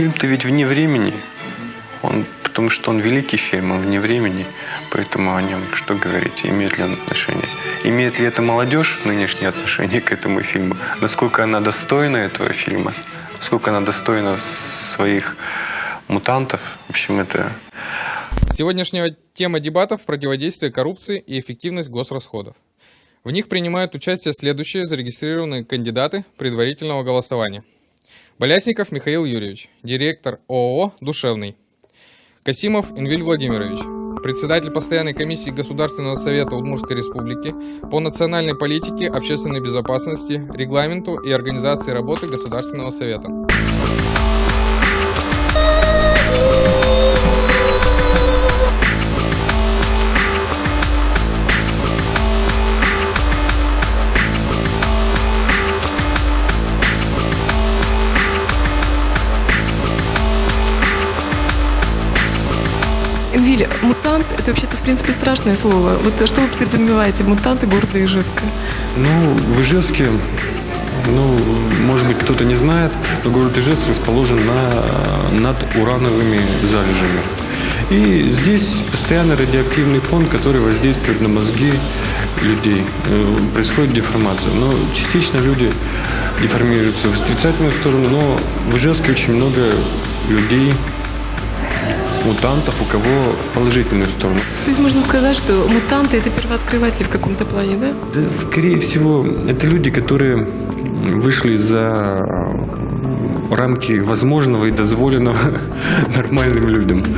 фильм-то ведь вне времени. Он, потому что он великий фильм, он вне времени. Поэтому о нем что говорить, имеет ли он отношение. Имеет ли это молодежь нынешнее отношение к этому фильму? Насколько она достойна этого фильма? Насколько она достойна своих мутантов? В общем, это... Сегодняшняя тема дебатов – противодействие коррупции и эффективность госрасходов. В них принимают участие следующие зарегистрированные кандидаты предварительного голосования. Болясников Михаил Юрьевич, директор ООО «Душевный». Касимов Инвиль Владимирович, председатель постоянной комиссии Государственного совета Удмуртской республики по национальной политике, общественной безопасности, регламенту и организации работы Государственного совета. Энвиль, мутант – это вообще-то, в принципе, страшное слово. Вот что вы подразумеваете, мутанты города Ижевска? Ну, в Ижевске, ну, может быть, кто-то не знает, но город Ижевск расположен на, над урановыми залежами. И здесь постоянно радиоактивный фон, который воздействует на мозги людей. Э, происходит деформация. Но частично люди деформируются в отрицательную сторону, но в Ижевске очень много людей, мутантов, у кого в положительную сторону. То есть можно сказать, что мутанты – это первооткрыватели в каком-то плане, да? Да, скорее всего, это люди, которые вышли за рамки возможного и дозволенного нормальным людям.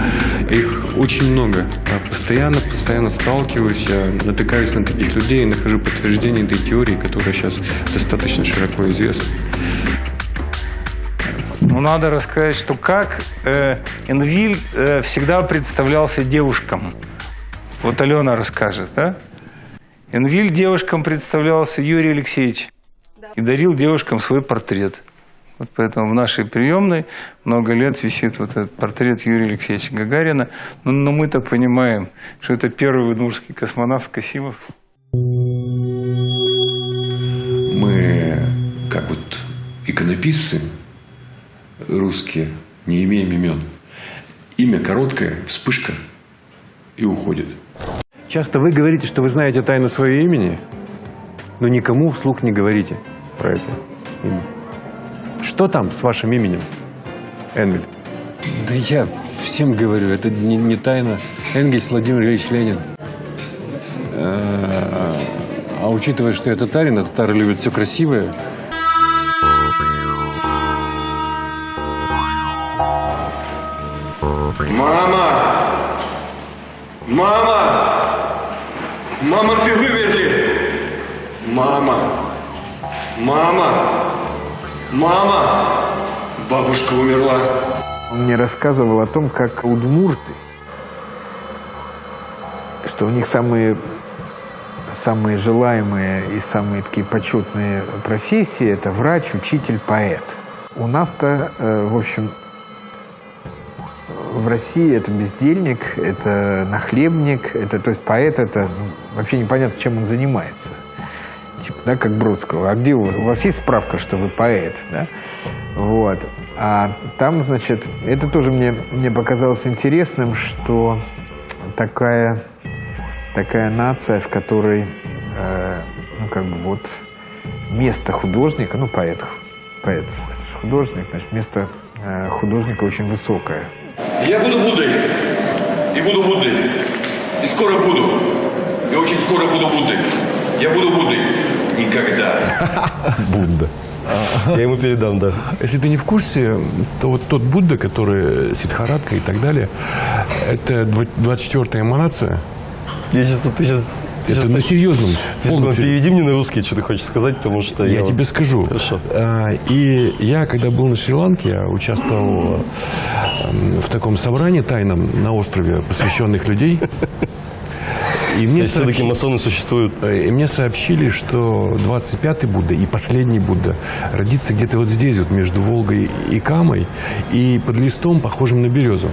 Их очень много. Я постоянно, постоянно сталкиваюсь, я натыкаюсь на таких людей и нахожу подтверждение этой теории, которая сейчас достаточно широко известна. Ну, надо рассказать, что как э, Энвиль э, всегда представлялся девушкам. Вот Алена расскажет, да? Энвиль девушкам представлялся Юрий Алексеевич и дарил девушкам свой портрет. Вот поэтому в нашей приемной много лет висит вот этот портрет Юрия Алексеевича Гагарина. Но, но мы-то понимаем, что это первый удмуртский космонавт Касимов. Мы, как вот иконописцы русские, не имеем имен. Имя короткое, вспышка и уходит. Часто вы говорите, что вы знаете тайну своего имени, но никому вслух не говорите про это имя. Что там с вашим именем, Энгель? Да я всем говорю, это не, не тайна. Энгельс Владимир Ильич Ленин. А, а учитывая, что я татарин, а татары любят все красивое, Мама! Мама! Мама, ты выверли! Мама! Мама! Мама! Бабушка умерла. Он мне рассказывал о том, как удмурты, что у них самые, самые желаемые и самые такие почетные профессии – это врач, учитель, поэт. У нас-то, э, в общем, в России это бездельник, это нахлебник, это, то есть поэт, это ну, вообще непонятно, чем он занимается. Типа, да, как Бродского. А где у вас? У вас есть справка, что вы поэт, да? Вот. А там, значит, это тоже мне, мне показалось интересным, что такая, такая нация, в которой, э, ну, как бы вот, место художника, ну, поэт, поэт, художник, значит, место э, художника очень высокое. Я буду Буддой. И буду Буддой. И скоро буду. И очень скоро буду Буддой. Я буду Буддой. Никогда. Будда. Я ему передам, да. Если ты не в курсе, то вот тот Будда, который Сидхаратка и так далее, это 24-я эманация. Я сейчас, ты сейчас это на серьезном. Полностью. Переведи мне на русский, что ты хочешь сказать, потому что я, я тебе скажу. Хорошо. А, и я, когда был на Шри-Ланке, я участвовал в таком собрании тайном на острове посвященных людей. И мне сообщ... все-таки масоны существуют. Э, и мне сообщили, что 25-й Будда и последний Будда родится где-то вот здесь, вот между Волгой и Камой, и под листом, похожим на березу.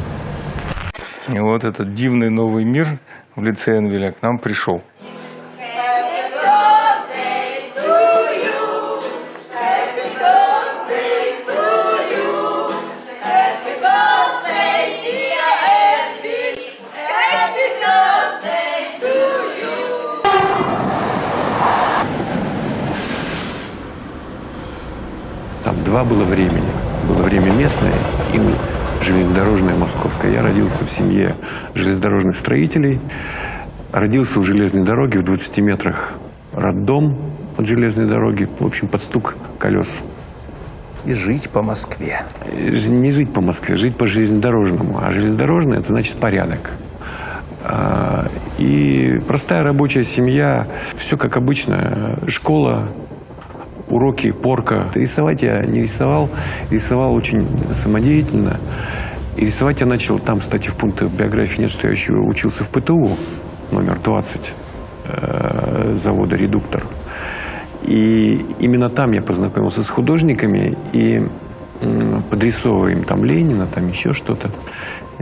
И вот этот дивный новый мир в лице Энвеля к нам пришел. Два было времени. Было время местное и железнодорожное московское. Я родился в семье железнодорожных строителей. Родился у железной дороги в 20 метрах роддом от железной дороги. В общем, под стук колес. И жить по Москве. Не жить по Москве, жить по железнодорожному. А железнодорожное – это значит порядок. А, и простая рабочая семья, все как обычно. Школа, уроки, порка. Рисовать я не рисовал, рисовал очень самодеятельно. И рисовать я начал там, кстати, в пунктах биографии нет, что я еще учился в ПТУ номер 20 э, завода «Редуктор». И именно там я познакомился с художниками и подрисовывая им там Ленина, там еще что-то.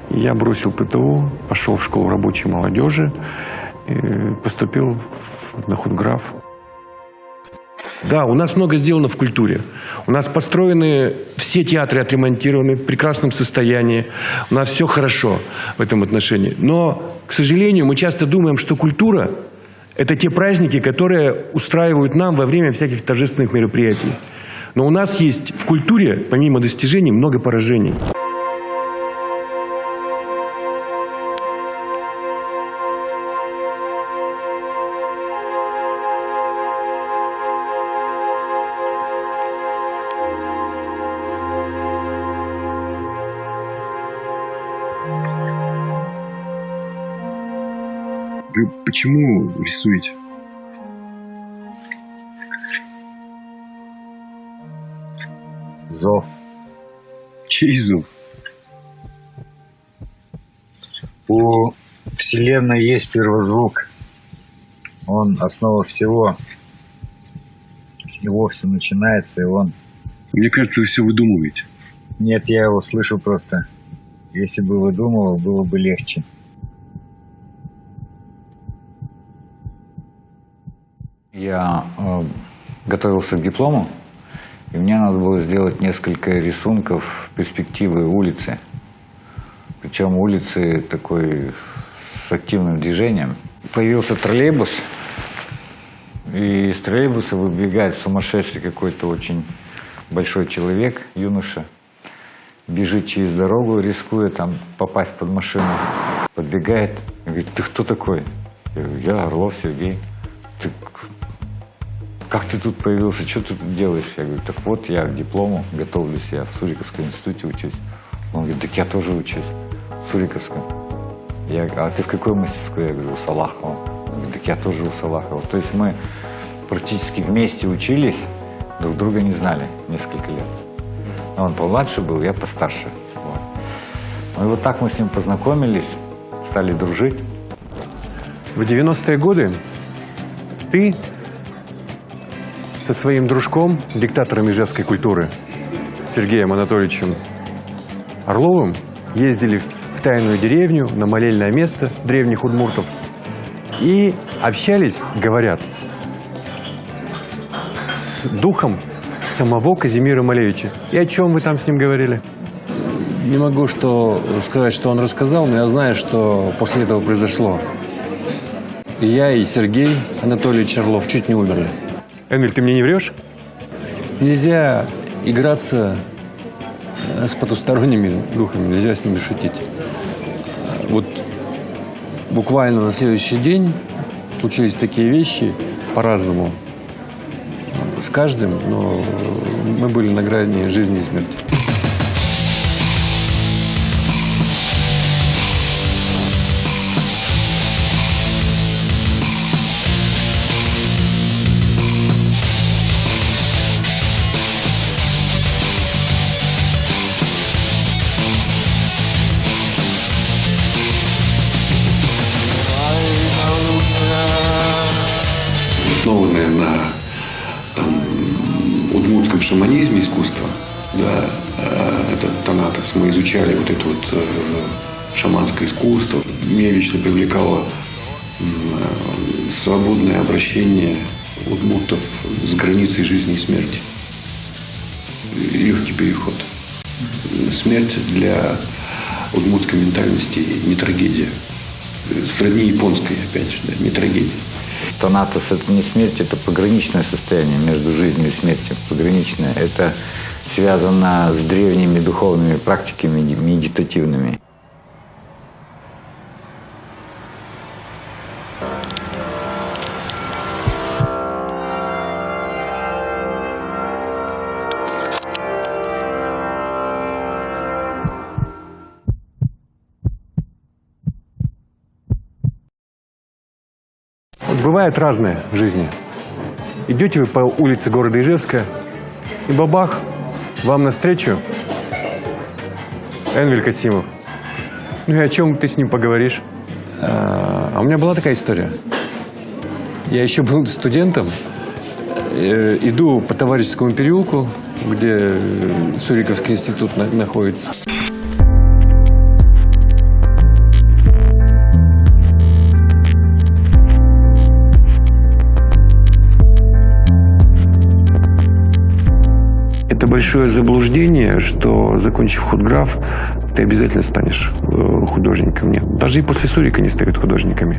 Я бросил ПТУ, пошел в школу рабочей молодежи, поступил на худграф. Да, у нас много сделано в культуре. У нас построены все театры отремонтированы в прекрасном состоянии. У нас все хорошо в этом отношении. Но, к сожалению, мы часто думаем, что культура – это те праздники, которые устраивают нам во время всяких торжественных мероприятий. Но у нас есть в культуре, помимо достижений, много поражений. Почему рисуете? Зов. Чей зов? У Вселенной есть первозвук. Он основа всего. С него все начинается, и он... Мне кажется, вы все выдумываете. Нет, я его слышу просто. Если бы выдумывал, было бы легче. Я э, готовился к диплому, и мне надо было сделать несколько рисунков перспективы улицы. Причем улицы такой с активным движением. Появился троллейбус, и из троллейбуса выбегает сумасшедший какой-то очень большой человек, юноша, бежит через дорогу, рискуя там попасть под машину, подбегает говорит, ты кто такой? Я говорю, я Орлов Сергей. Ты как ты тут появился, что ты тут делаешь? Я говорю, так вот, я к диплому готовлюсь, я в Суриковском институте учусь. Он говорит, так я тоже учусь в Суриковском. Я говорю, а ты в какой мастерской? Я говорю, у Салахова. Он говорит, так я тоже у Салахова. То есть мы практически вместе учились, друг друга не знали несколько лет. Но он помладше был, я постарше. Вот. Ну и вот так мы с ним познакомились, стали дружить. В 90-е годы ты со своим дружком, диктатором ижевской культуры, Сергеем Анатольевичем Орловым, ездили в тайную деревню, на молельное место древних удмуртов и общались, говорят, с духом самого Казимира Малевича. И о чем вы там с ним говорили? Не могу что сказать, что он рассказал, но я знаю, что после этого произошло. И я, и Сергей Анатольевич Орлов чуть не умерли. Эмиль, ты мне не врешь? Нельзя играться э, с потусторонними духами, нельзя с ними шутить. Вот буквально на следующий день случились такие вещи по-разному. С каждым, но мы были на грани жизни и смерти. На там, удмуртском шаманизме искусства. Да, э, это Танатос. Мы изучали вот это вот э, шаманское искусство. Меня лично привлекало свободное обращение удмуртов с границей жизни и смерти. Легкий переход. Смерть для удмуртской ментальности не трагедия. Сродни японской, опять же, да, не трагедия. Танатос – это не смерть, это пограничное состояние между жизнью и смертью. Пограничное – это связано с древними духовными практиками медитативными. Бывает разное в жизни. Идете вы по улице города Ижевска, и бабах, вам навстречу Энвель Касимов. Ну и о чем ты с ним поговоришь? А, а у меня была такая история. Я еще был студентом, э, иду по Товарищескому переулку, где э, Суриковский институт на- находится. Это большое заблуждение, что, закончив худграф, ты обязательно станешь э, художником. Нет. Даже и после Сурика не стают художниками.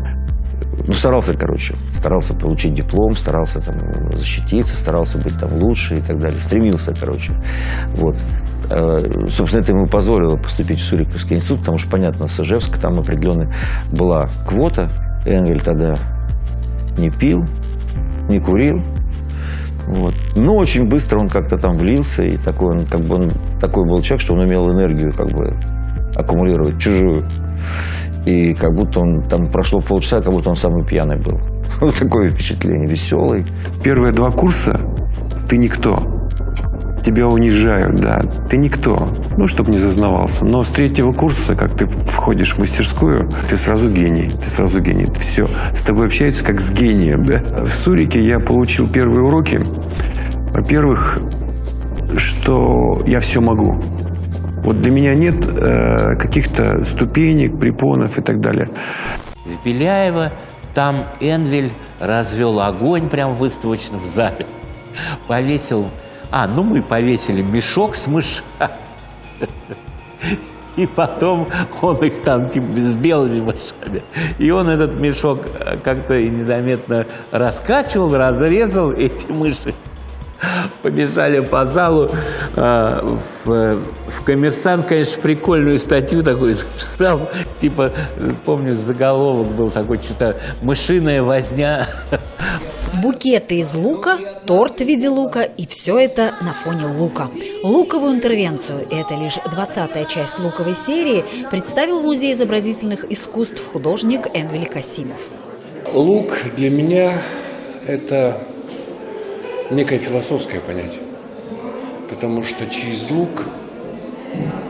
Ну, старался, короче. Старался получить диплом, старался там защититься, старался быть там лучше и так далее. Стремился, короче. Вот. Э, Собственно, это ему позволило поступить в Суриковский институт, потому что, понятно, с Ижевска там определенная была квота. Энвель тогда не пил, не курил. Вот. Но очень быстро он как-то там влился, и такой, он, как бы он, такой был человек, что он умел энергию как бы аккумулировать чужую. И как будто он, там прошло полчаса, как будто он самый пьяный был. Вот такое впечатление, веселый. Первые два курса ты никто. Тебя унижают, да. Ты никто. Ну, чтобы не зазнавался. Но с третьего курса, как ты входишь в мастерскую, ты сразу гений. Ты сразу гений. Все. С тобой общаются как с гением, да. В Сурике я получил первые уроки. Во-первых, что я все могу. Вот для меня нет э, каких-то ступенек, препонов и так далее. В Беляево там Энвель развел огонь прямо в выставочном зале. Повесил... А, ну мы повесили мешок с мышами. И потом он их там типа с белыми мышами. И он этот мешок э, как-то незаметно раскачивал, разрезал эти мыши. Побежали по залу. А, В, в «Коммерсант», конечно, прикольную статью такую написал. Типа, помню, заголовок был такой, что-то «Мышиная возня». Букеты из лука, торт в виде лука и все это на фоне лука. Луковую интервенцию, это лишь 20-я часть луковой серии, представил в Музее изобразительных искусств художник Энвель Касимов. Лук для меня – это некое философское понятие. Потому что через лук,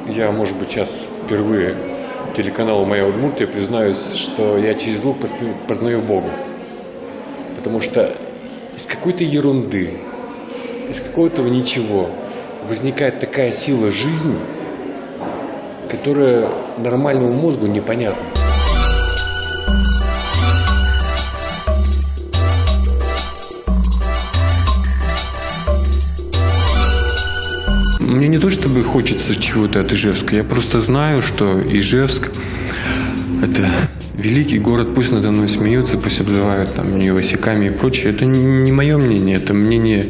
я, может быть, сейчас впервые телеканалу «Моя Удмуртия» признаюсь, что я через лук познаю Бога. Потому что из какой-то ерунды, из какого-то ничего возникает такая сила жизни, которая нормальному мозгу непонятна. Мне не то чтобы хочется чего-то от Ижевска, я просто знаю, что Ижевск – это великий город, пусть надо мной смеются, пусть обзывают там нее васяками и прочее. Это не мое мнение, это мнение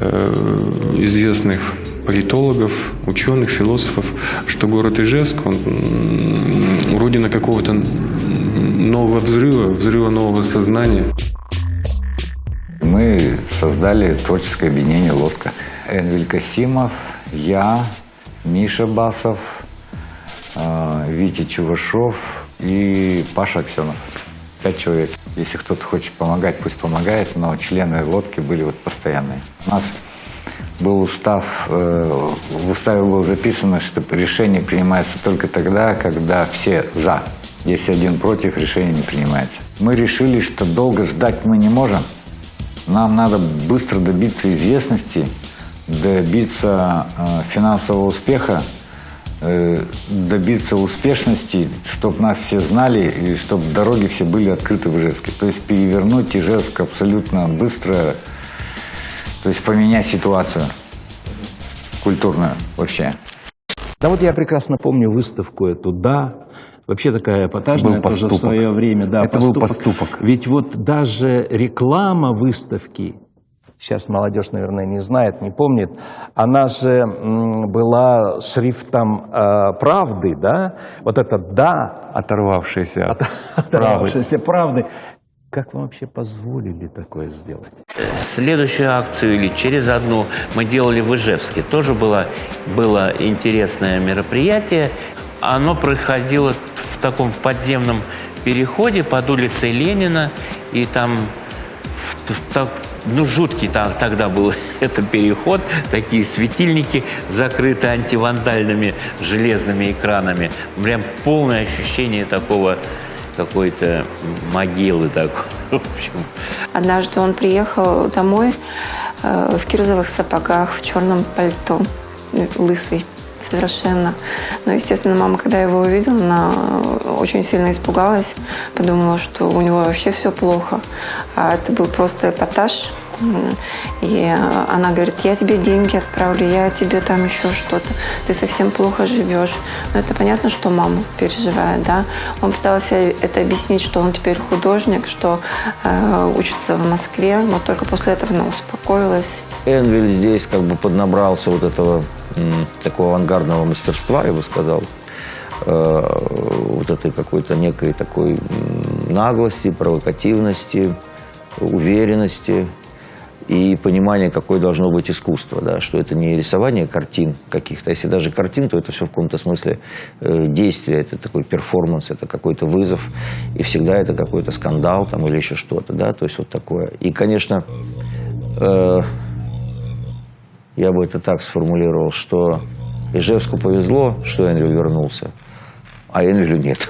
э, известных политологов, ученых, философов, что город Ижевск, он родина какого-то нового взрыва, взрыва нового сознания. Мы создали творческое объединение «Лодка». Энвель Касимов, я, Миша Басов, Витя Чувашов и Паша Аксенов. Пять человек. Если кто-то хочет помогать, пусть помогает, но члены лодки были вот постоянные. У нас был устав, э, в уставе было записано, что решение принимается только тогда, когда все «за». Если один против, решение не принимается. Мы решили, что долго ждать мы не можем. Нам надо быстро добиться известности, добиться э, финансового успеха, добиться успешности, чтобы нас все знали и чтобы дороги все были открыты в Ижевске. То есть перевернуть Ижевск абсолютно быстро, то есть поменять ситуацию культурную вообще. Да вот я прекрасно помню выставку эту «Да», вообще такая эпатажная был тоже в поступок. свое время. Да, Это был поступок. Ведь вот даже реклама выставки сейчас молодежь, наверное, не знает, не помнит, она же была шрифтом э, правды, да? Вот это «да». Оторвавшаяся от Оторвавшаяся правды. Как вам вообще позволили такое сделать? Следующую акцию или через одну мы делали в Ижевске. Тоже было, было интересное мероприятие. Оно происходило в таком подземном переходе под улицей Ленина. И там так, ну, жуткий там, тогда был этот переход, такие светильники закрыты антивандальными железными экранами. Прям полное ощущение такого какой-то могилы такой. В общем. Однажды он приехал домой э, в кирзовых сапогах, в черном пальто, лысый совершенно. Но, естественно, мама, когда его увидела, она очень сильно испугалась, подумала, что у него вообще все плохо. А это был просто эпатаж. И она говорит, я тебе деньги отправлю, я тебе там еще что-то, ты совсем плохо живешь. Но это понятно, что мама переживает, да. Он пытался это объяснить, что он теперь художник, что э, учится в Москве, но только после этого она успокоилась. Энвиль здесь как бы поднабрался вот этого такого авангардного мастерства, я бы сказал, э, вот этой какой-то некой такой наглости, провокативности, уверенности и понимание, какое должно быть искусство, да, что это не рисование картин каких-то, если даже картин, то это все в каком-то смысле э, действие, это такой перформанс, это какой-то вызов, и всегда это какой-то скандал там или еще что-то, да, то есть вот такое. И, конечно, э, я бы это так сформулировал, что Ижевску повезло, что Эндрю вернулся, а Эндрю нет.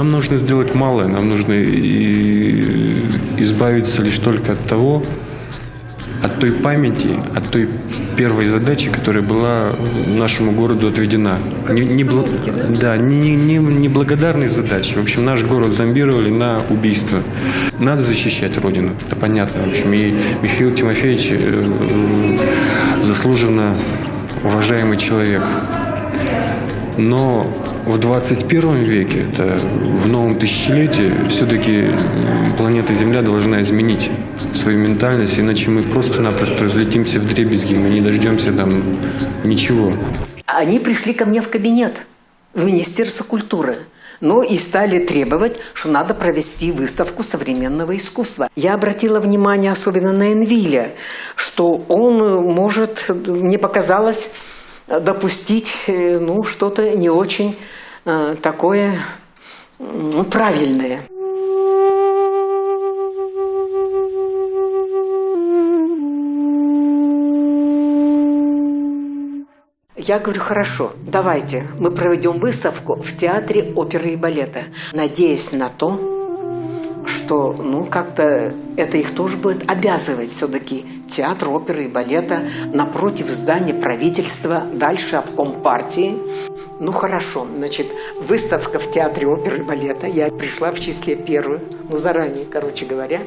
Нам нужно сделать малое, нам нужно избавиться лишь только от того, от той памяти, от той первой задачи, которая была нашему городу отведена. Не, не, бл... да, не, не, не благодарной задачи. В общем, наш город зомбировали на убийство. Надо защищать Родину, это понятно. В общем, и Михаил Тимофеевич э, заслуженно уважаемый человек. Но в 21 веке, это в новом тысячелетии, все-таки планета Земля должна изменить свою ментальность, иначе мы просто-напросто разлетимся в дребезги, мы не дождемся там ничего. Они пришли ко мне в кабинет, в Министерство культуры. Ну и стали требовать, что надо провести выставку современного искусства. Я обратила внимание особенно на Энвиля, что он может, мне показалось, допустить э, ну, что-то не очень э, такое ну, правильное. Я говорю, хорошо, давайте мы проведем выставку в театре оперы и балета, надеясь на то, что, ну, как-то это их тоже будет обязывать все-таки театр оперы и балета напротив здания правительства, дальше обком партии. Ну, хорошо, значит, выставка в театре оперы и балета. Я пришла в числе первую, ну, заранее, короче говоря.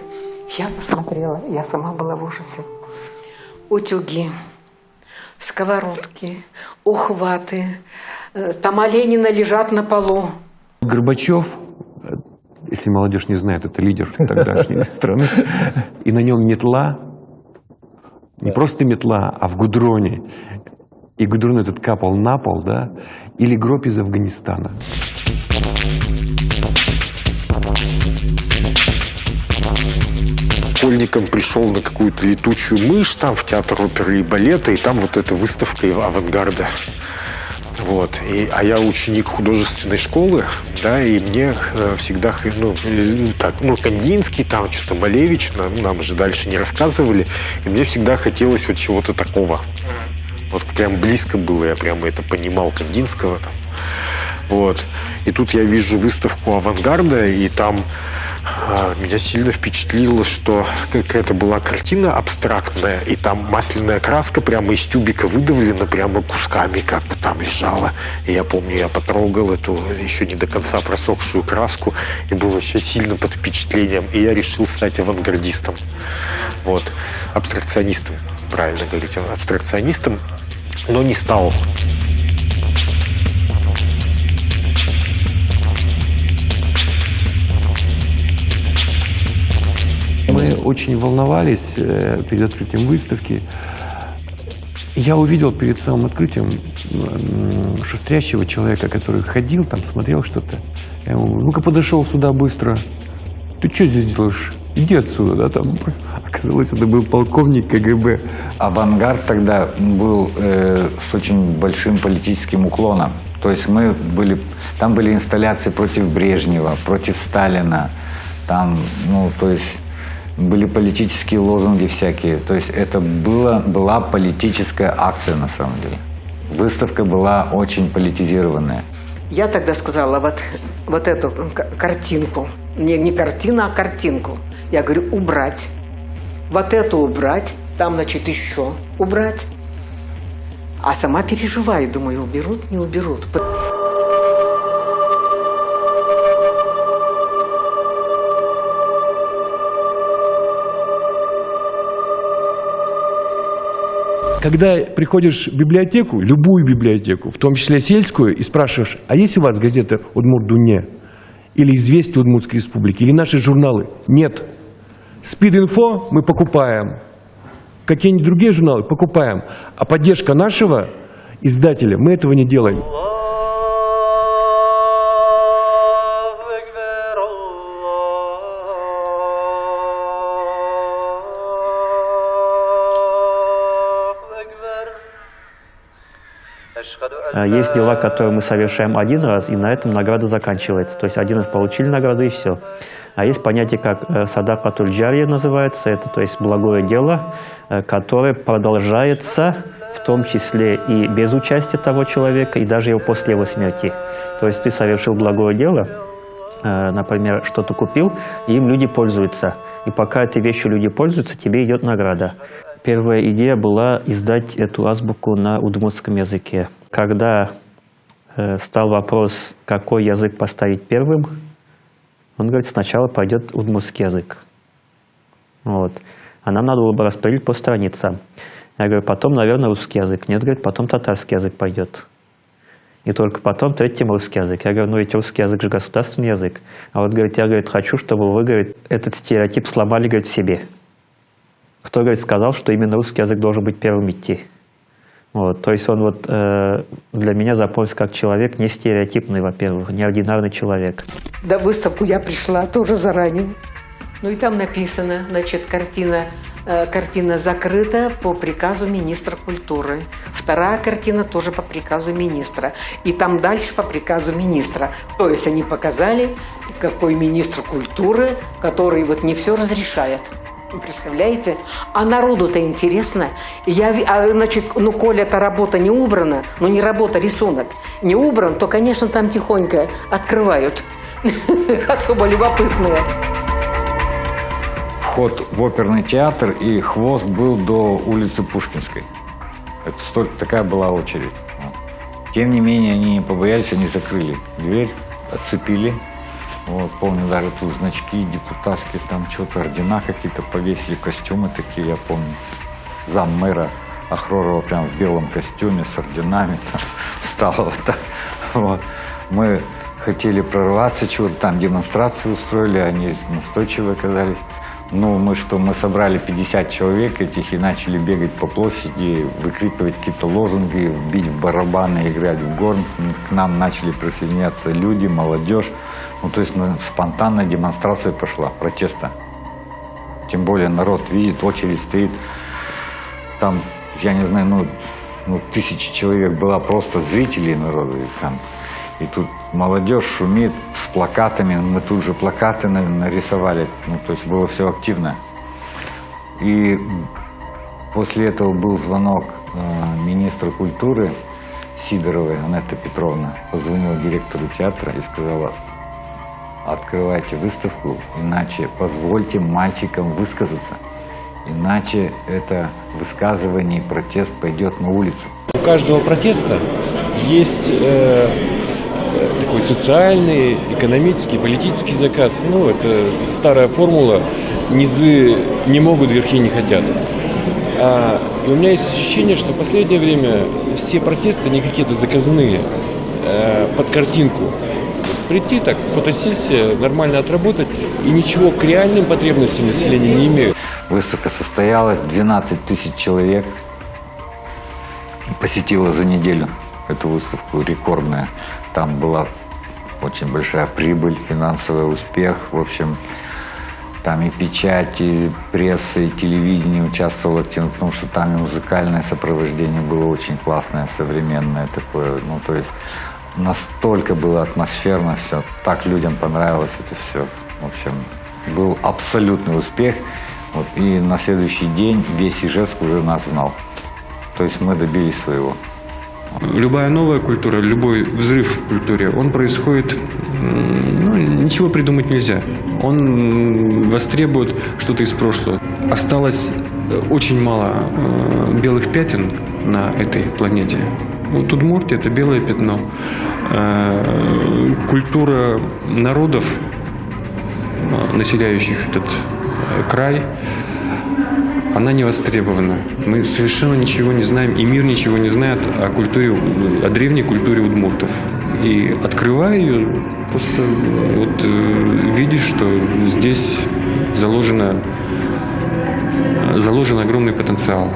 Я посмотрела, я сама была в ужасе. Утюги, сковородки, ухваты. Э, Тома Ленина лежат на полу. Горбачев если молодежь не знает, это лидер тогдашней страны, и на нем метла, не просто метла, а в гудроне, и гудрон этот капал на пол, да, или гроб из Афганистана. школьником пришел на какую-то летучую мышь там в театр оперы и балета, и там вот эта выставка авангарда. Вот. И, а я ученик художественной школы, да, и мне э, всегда, ну, э, так, ну, Кандинский, там что-то Малевич, нам, нам же дальше не рассказывали, и мне всегда хотелось вот чего-то такого. Вот прям близко было, я прямо это понимал, Кандинского там. Вот. И тут я вижу выставку авангарда, и там меня сильно впечатлило, что какая-то была картина абстрактная, и там масляная краска прямо из тюбика выдавлена прямо кусками, как бы там лежала. И я помню, я потрогал эту еще не до конца просохшую краску и был вообще сильно под впечатлением. И я решил стать авангардистом. Вот. Абстракционистом, правильно говорить, абстракционистом, но не стал. Очень волновались э, перед открытием выставки. Я увидел перед самым открытием шустрящего человека, который ходил там, смотрел что-то. Я ему, ну-ка подошел сюда быстро. Ты что здесь делаешь? Иди отсюда, да, там. Оказалось, это был полковник КГБ. Авангард тогда был э, с очень большим политическим уклоном. То есть мы были, там были инсталляции против Брежнева, против Сталина. Там, ну, то есть были политические лозунги всякие. То есть это было, была политическая акция на самом деле. Выставка была очень политизированная. Я тогда сказала вот, вот эту картинку. Не, не картина, а картинку. Я говорю, убрать. Вот эту убрать. Там, значит, еще убрать. А сама переживаю. Думаю, уберут, не уберут. Когда приходишь в библиотеку, любую библиотеку, в том числе сельскую, и спрашиваешь, а есть у вас газета «Удмурт-Дуне» или «Известия Удмуртской республики» или наши журналы? Нет. «Спид-инфо» мы покупаем. Какие-нибудь другие журналы покупаем. А поддержка нашего издателя, мы этого не делаем. Есть дела, которые мы совершаем один раз, и на этом награда заканчивается. То есть один раз получили награду, и все. А есть понятие, как э, садакатуль джария называется, это то есть благое дело, э, которое продолжается в том числе и без участия того человека, и даже его после его смерти. То есть ты совершил благое дело, э, например, что-то купил, и им люди пользуются. И пока этой вещью люди пользуются, тебе идет награда. Первая идея была издать эту азбуку на удмуртском языке. Когда э, стал вопрос, какой язык поставить первым, он говорит, сначала пойдет удмуртский язык. Вот. А нам надо было бы распределить по страницам. Я говорю, потом, наверное, русский язык. Нет, говорит, потом татарский язык пойдет. И только потом третьим русский язык. Я говорю, ну ведь русский язык же государственный язык. А вот, говорит, я, говорит, хочу, чтобы вы, говорит, этот стереотип сломали, говорит, в себе. Кто, говорит, сказал, что именно русский язык должен быть первым идти? Вот, то есть он вот э, для меня запомнился как человек не стереотипный, во-первых, неординарный человек. На выставку я пришла тоже заранее. Ну и там написано, значит, картина, э, картина закрыта по приказу министра культуры. Вторая картина тоже по приказу министра. И там дальше по приказу министра. То есть они показали, какой министр культуры, который вот не все разрешает. Представляете? А народу-то интересно. Я, а, значит, ну, коль эта работа не убрана, ну, не работа, рисунок, не убран, то, конечно, там тихонько открывают. Особо любопытные. Вход в оперный театр и хвост был до улицы Пушкинской. Это столько, такая была очередь. Тем не менее, они не побоялись, они закрыли дверь, отцепили. Вот, помню, даже тут значки депутатские, там что-то, ордена какие-то повесили, костюмы такие, я помню. Зам мэра Ахророва прям в белом костюме с орденами там стало вот так. Вот. Мы хотели прорваться, чего-то там демонстрацию устроили, они настойчиво оказались. Ну, мы что, мы собрали 50 человек этих и начали бегать по площади, выкрикивать какие-то лозунги, бить в барабаны, играть в горн. К нам начали присоединяться люди, молодежь. Ну, то есть спонтанная демонстрация пошла, протеста. Тем более народ видит, очередь стоит. Там, я не знаю, ну, ну тысячи человек была просто зрителей народа. И, там, и тут молодежь шумит с плакатами. Мы тут же плакаты на- нарисовали. Ну, то есть было все активно. И после этого был звонок э, министра культуры Сидоровой, Анетта Петровна, позвонила директору театра и сказала, открывайте выставку, иначе позвольте мальчикам высказаться. Иначе это высказывание и протест пойдет на улицу. У каждого протеста есть э, такой социальный, экономический, политический заказ. Ну, это старая формула. Низы не могут, верхи не хотят. А, и у меня есть ощущение, что в последнее время все протесты, не какие-то заказные, э, под картинку. Прийти так, фотосессия, нормально отработать, и ничего к реальным потребностям населения не имеют. Выставка состоялась, 12 тысяч человек посетила за неделю эту выставку, рекордная. Там была очень большая прибыль, финансовый успех. В общем, там и печать, и пресса, и телевидение участвовало активно, потому что там и музыкальное сопровождение было очень классное, современное такое. Ну, то есть настолько было атмосферно все, так людям понравилось это все. В общем, был абсолютный успех. Вот, и на следующий день весь Ижевск уже нас знал. То есть мы добились своего. Любая новая культура, любой взрыв в культуре, он происходит, ну, ничего придумать нельзя. Он востребует что-то из прошлого. Осталось э, очень мало э, белых пятен на этой планете. Вот Удмуртия – это белое пятно. Э, культура народов, населяющих этот край, она не востребована. Мы совершенно ничего не знаем, и мир ничего не знает о культуре, о древней культуре удмуртов. И открывая ее, просто вот э, видишь, что здесь заложено, заложен огромный потенциал.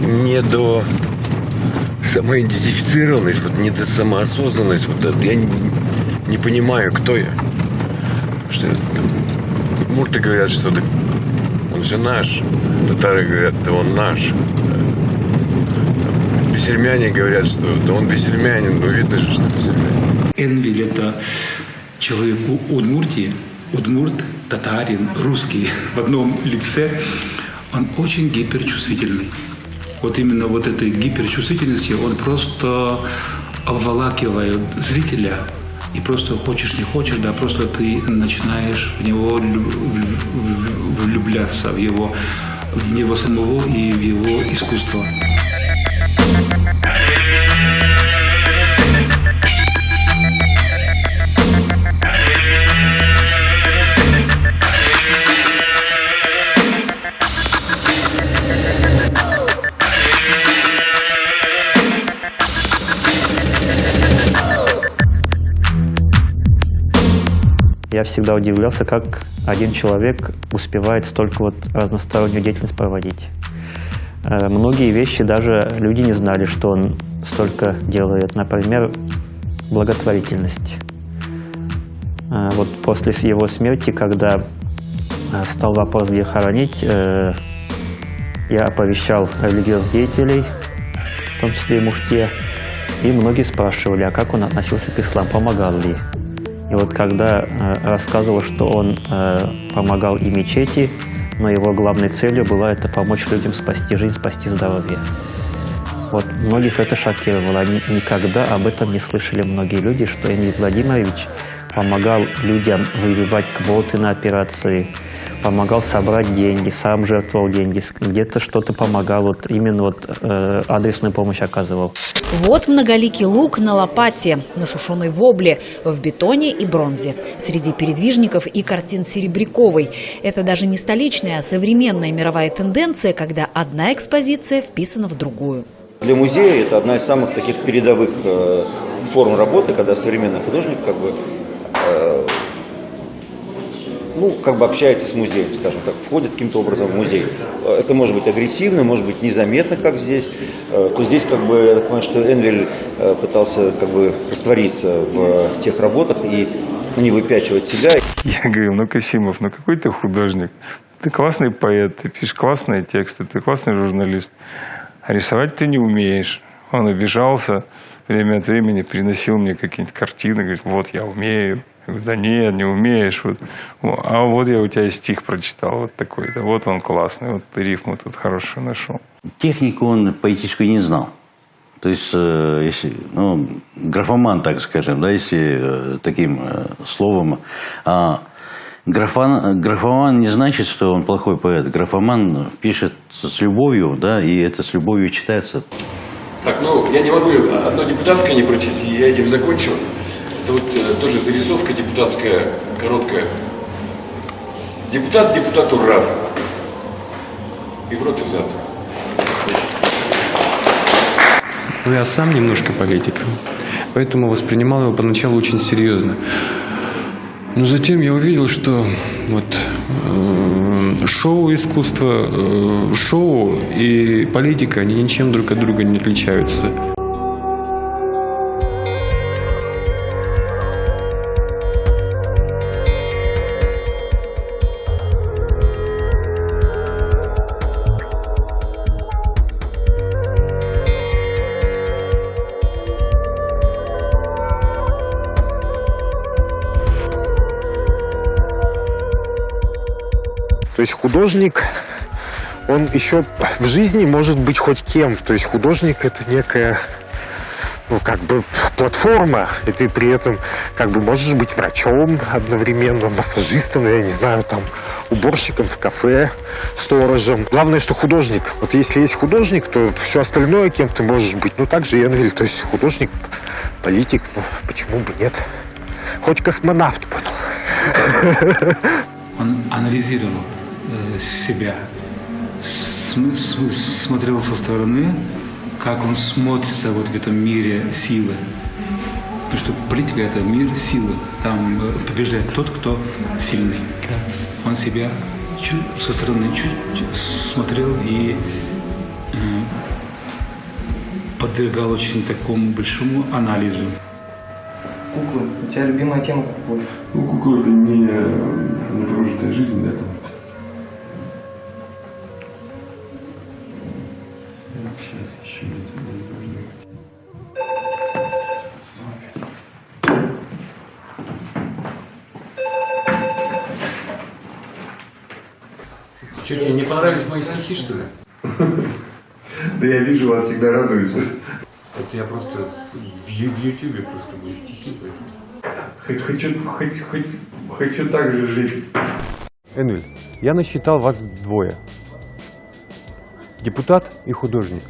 Не до самоидентифицированность, вот не до самоосознанность. Вот я не, не понимаю, кто я. Что удмурты говорят, что он же наш. Татары говорят, да он наш. Бесельмяне говорят, что да он бесельмянин, ну видно же, что бесельмянин. Энвиль – это человек Удмуртии, удмурт, татарин, русский в одном лице. Он очень гиперчувствительный. Вот именно вот этой гиперчувствительностью он просто обволакивает зрителя – и просто хочешь не хочешь, да, просто ты начинаешь в него влюбляться, в его, в него самого и в его искусство. Я всегда удивлялся, как один человек успевает столько вот разностороннюю деятельность проводить. Э, многие вещи даже люди не знали, что он столько делает. Например, благотворительность. Э, вот после его смерти, когда э, стал вопрос, где хоронить, я оповещал религиозных деятелей, в том числе и муфте, и многие спрашивали, а как он относился к исламу, помогал ли. И вот когда э, рассказывал, что он э, помогал и мечети, но его главной целью была это помочь людям спасти жизнь, спасти здоровье. Вот многих это шокировало. Они никогда об этом не слышали многие люди, что Эмиль Владимирович помогал людям выбивать квоты на операции, помогал собрать деньги, сам жертвовал деньги, где-то что-то помогал, вот именно вот э, адресную помощь оказывал. Вот многоликий лук на лопате, на сушеной вобле, в бетоне и бронзе. Среди передвижников и картин Серебряковой. Это даже не столичная, а современная мировая тенденция, когда одна экспозиция вписана в другую. Для музея это одна из самых таких передовых э, форм работы, когда современный художник как бы э, ну, как бы общается с музеем, скажем так, входит каким-то образом в музей. Это может быть агрессивно, может быть незаметно, как здесь. Э, то здесь, как бы, я понимаю, что Энвель э, пытался как бы раствориться в тех работах и не выпячивать себя. Я говорю, ну, Касимов, ну какой ты художник? Ты классный поэт, ты пишешь классные тексты, ты классный журналист. А рисовать ты не умеешь. Он обижался, время от времени приносил мне какие-нибудь картины, говорит, вот я умею. Я говорю, да нет, не умеешь. Вот. А вот я у тебя стих прочитал, вот такой-то. Вот он классный, вот ты рифму тут хорошую нашел. Технику он поэтическую не знал. То есть, э, если, ну, графоман, так скажем, да, если э, таким э, словом. А графан, графоман не значит, что он плохой поэт. Графоман пишет с любовью, да, и это с любовью читается. Так, ну, я не могу одно депутатское не прочесть, и я этим закончу. Это вот э, тоже зарисовка депутатская, короткая. Депутат депутату рад. И в рот и зад. Ну, я сам немножко политик, поэтому воспринимал его поначалу очень серьезно. Но затем я увидел, что вот э, шоу искусство, э, шоу и политика, они ничем друг от друга не отличаются. Есть художник, он еще в жизни может быть хоть кем. То есть художник это некая ну, как бы платформа, и ты при этом как бы можешь быть врачом одновременно, массажистом, я не знаю, там, уборщиком в кафе, сторожем. Главное, что художник. Вот если есть художник, то все остальное, кем ты можешь быть. Ну, так же Энвиль, то есть художник, политик, ну, почему бы нет? Хоть космонавт буду. Он анализировал себя, см- см- смотрел со стороны, как он смотрится вот в этом мире силы. Потому что политика – это мир силы. Там э, побеждает тот, кто сильный. Он себя чуть со стороны чуть смотрел и э, подвергал очень такому большому анализу. Куклы. У тебя любимая тема куклы? Ну, кукла это не, не прожитая жизнь, да, там. Мои стихи, что ли? Да я вижу, вас всегда радуются. Это я просто в, Ютубе просто мои стихи, поэтому. Хочу, хочу, хочу, хочу так же жить. Энвиль, я насчитал вас двое. Депутат и художник.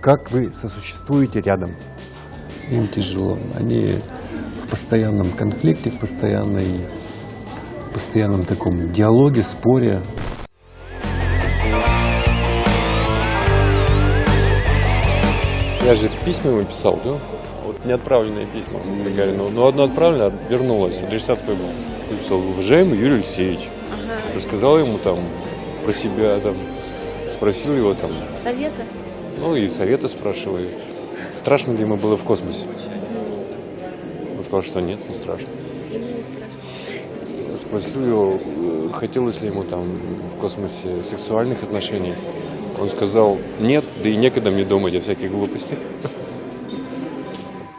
Как вы сосуществуете рядом? Им тяжело. Они в постоянном конфликте, в постоянной, в постоянном таком диалоге, споре. Я же письма ему писал, да? Вот неотправленные письма Гагарину. Но одно отправлено, вернулось, адресат твой был. Я писал, уважаемый Юрий Алексеевич. Рассказал ему там про себя, там, спросил его там, Совета? ну и совета спрашивал. и Страшно ли ему было в космосе? Он сказал, что нет, не страшно. Спросил его, э, хотелось ли ему там в космосе сексуальных отношений. Он сказал, нет, да и некогда мне думать о всяких глупостях.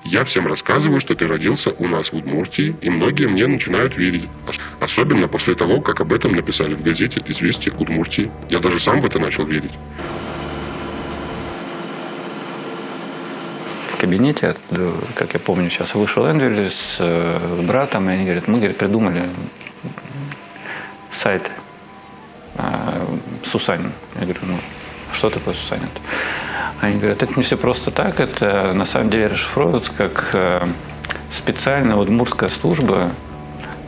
Я всем рассказываю, что ты родился у нас в Удмуртии, и многие мне начинают верить. Ос- Особенно после того, как об этом написали в газете «Известия Удмуртии». Я даже сам в это начал верить. В кабинете, как я помню, сейчас вышел Эндрю с э, братом, и они говорят, мы говорит, придумали сайт э, Сусанин. Я говорю, ну, что такое Сусанин? Они говорят, это не все просто так, это на самом деле расшифровывается как э, специальная удмуртская служба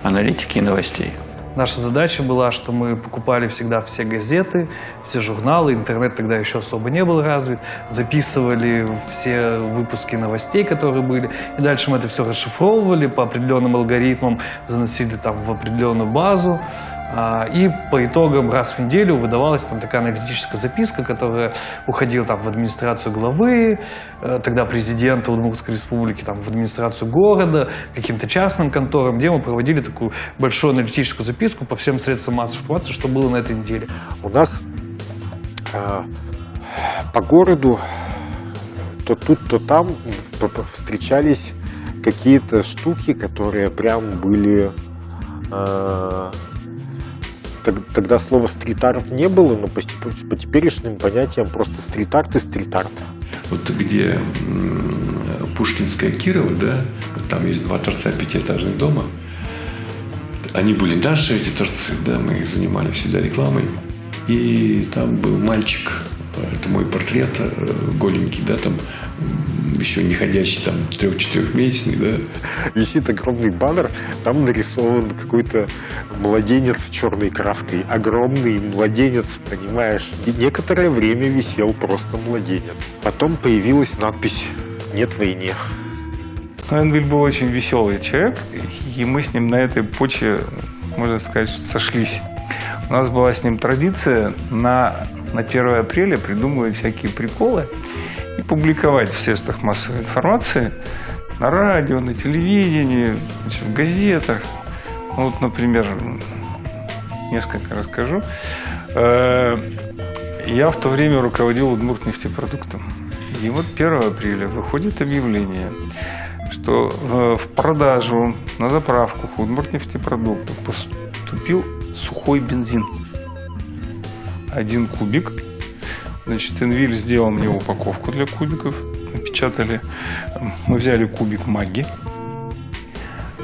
аналитики и новостей. Наша задача была, что мы покупали всегда все газеты, все журналы, интернет тогда еще особо не был развит, записывали все выпуски новостей, которые были, и дальше мы это все расшифровывали по определенным алгоритмам, заносили там в определенную базу, и по итогам раз в неделю выдавалась там такая аналитическая записка, которая уходила там в администрацию главы, э, тогда президента Удмуртской республики, там в администрацию города, каким-то частным конторам, где мы проводили такую большую аналитическую записку по всем средствам массовой информации, что было на этой неделе. У нас э, по городу то тут, то там встречались какие-то штуки, которые прям были... э, тогда слова стрит-арт не было, но по, по теперешним понятиям просто стрит-арт и стрит-арт. вот где Пушкинская Кирова, да, там есть два торца пятиэтажных дома. Они были наши, эти торцы, да, мы их занимали всегда рекламой. И там был мальчик, это мой портрет, э, голенький, да, там еще не ходящий, там трех-четырехмесячный, да. Висит огромный баннер, там нарисован какой-то младенец черной краской. Огромный младенец, понимаешь. И некоторое время висел просто младенец. Потом появилась надпись «Нет войне». Энвиль был очень веселый человек, и мы с ним на этой почве, можно сказать, сошлись. У нас была с ним традиция на, на 1 апреля придумывать всякие приколы публиковать в средствах массовой информации, на радио, на телевидении, в газетах. Ну, Вот, например, несколько расскажу. Э, Я в то время руководил Удмуртнефтепродуктом. И вот 1 апреля выходит объявление, что э, в продажу на заправку Удмуртнефтепродуктов поступил сухой бензин. Один кубик. Значит, Энвиль сделал мне упаковку для кубиков. Напечатали. Мы взяли кубик маги.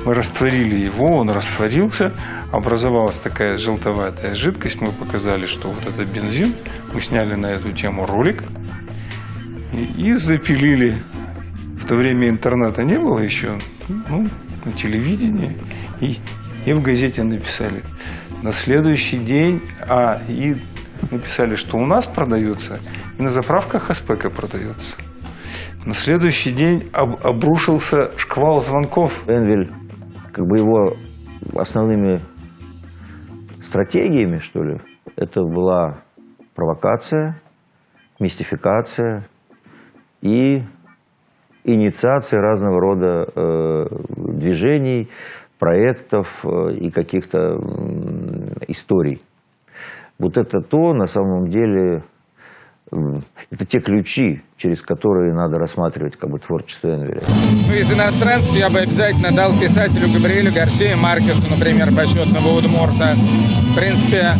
Мы растворили его, он растворился, образовалась такая желтоватая жидкость. Мы показали, что вот это бензин. Мы сняли на эту тему ролик и, и запилили. В то время интернета не было еще, ну, на телевидении. И, и в газете написали. На следующий день, а, и написали, что у нас продается, и на заправках Аспека продается. На следующий день об- обрушился шквал звонков. Энвиль, как бы его основными стратегиями, что ли, это была провокация, мистификация и инициация разного рода э, движений, проектов э, и каких-то м, историй. Вот это то, на самом деле, это те ключи, через которые надо рассматривать как бы творчество Энвеля. Ну, из иностранцев я бы обязательно дал писателю Габриэлю Гарсию Маркесу, например, почетного Удмурта. В принципе,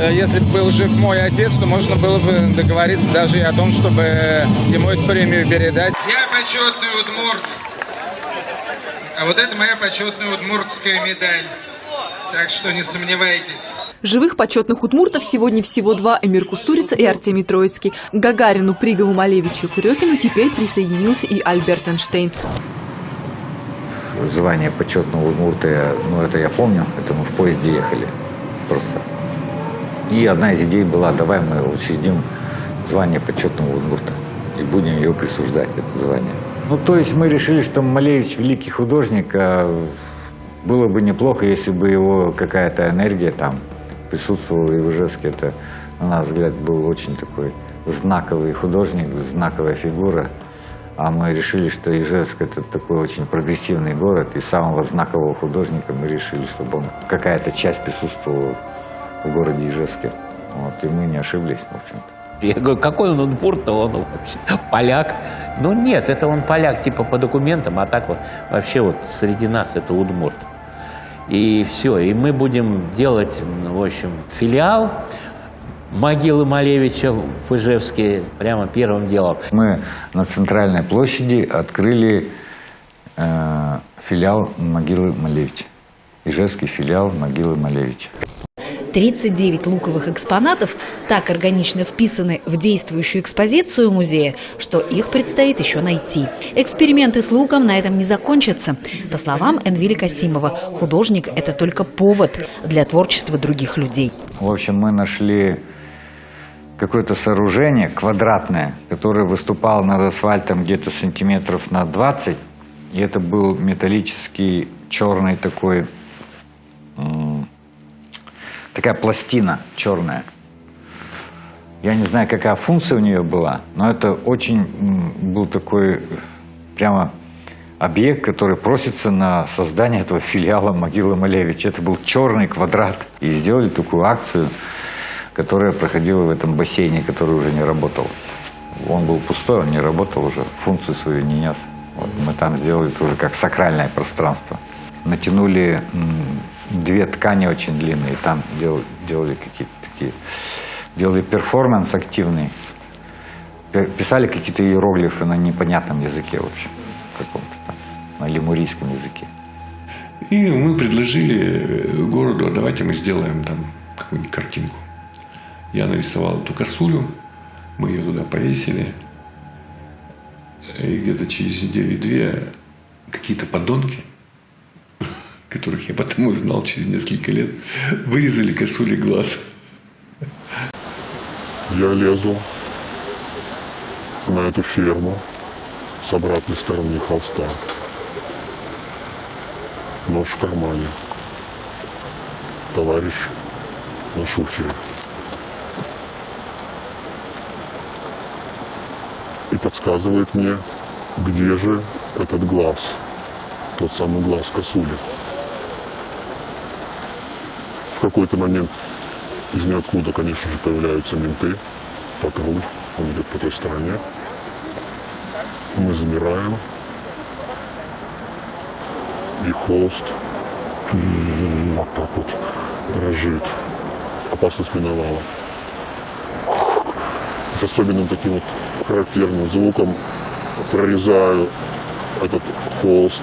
э, если бы был жив мой отец, то можно было бы договориться даже и о том, чтобы ему эту премию передать. Я почетный удмурт. А вот это моя почетная удмуртская медаль. Так что не сомневайтесь. Живых почетных удмуртов сегодня всего два – Эмир Кустурица и Артемий Троицкий. К Гагарину, Пригову, Малевичу и Курехину теперь присоединился и Альберт Эйнштейн. Звание почетного удмурта, я- ну это я помню, это мы в поезде ехали просто. И одна из идей была, давай мы учредим звание почетного удмурта и будем его присуждать, это звание. Ну, то есть мы решили, что Малевич великий художник, а было бы неплохо, если бы его какая-то энергия там присутствовала и в Ижевске. Это, на наш взгляд, был очень такой знаковый художник, знаковая фигура. А мы решили, что Ижевск – это такой очень прогрессивный город, и самого знакового художника мы решили, чтобы он какая-то часть присутствовала в городе Ижевске. Вот, и мы не ошиблись, в общем-то. Я говорю, какой он удмурт-то, он вообще поляк. Ну нет, это он поляк типа по документам, а так вот вообще вот среди нас это удмурт. И все, и мы будем делать, в общем, филиал могилы Малевича в Ижевске прямо первым делом. Мы на центральной площади открыли э, филиал могилы Малевича. Ижевский филиал могилы Малевича. 39 луковых экспонатов так органично вписаны в действующую экспозицию музея, что их предстоит еще найти. Эксперименты с луком на этом не закончатся. По словам Энвили Касимова, художник – это только повод для творчества других людей. В общем, мы нашли какое-то сооружение квадратное, которое выступало над асфальтом где-то сантиметров на 20. И это был металлический черный такой, такая пластина черная. Я не знаю, какая функция у нее была, но это очень был такой э, прямо объект, который просится на создание этого филиала могилы Малевича. Это был черный квадрат. И сделали такую акцию, которая проходила в этом бассейне, который уже не работал. Он был пустой, он не работал уже, функцию свою не нес. Вот мы там сделали это уже как сакральное пространство. Натянули две ткани очень длинные, там дел- делали какие-то такие, делали перформанс активный. Пи- Писали какие-то иероглифы на непонятном языке, в общем, каком-то там, на лемурийском языке. И мы предложили э, городу, а давайте мы сделаем там какую-нибудь картинку. Я нарисовал эту косулю, мы ее туда повесили. И где-то через неделю-две какие-то подонки, которых я потом узнал через несколько лет, вырезали косули глаз. Я лезу на эту ферму с обратной стороны холста. Нож в кармане. Товарищ на шухере. И подсказывает мне, где же этот глаз. Тот самый глаз косули. Какой-то момент из ниоткуда, конечно же, появляются менты, патруль, он идет по той стороне. Мы замираем, и холст вот так вот дрожит. Опасность миновала. С особенным таким вот характерным звуком прорезаю этот холст,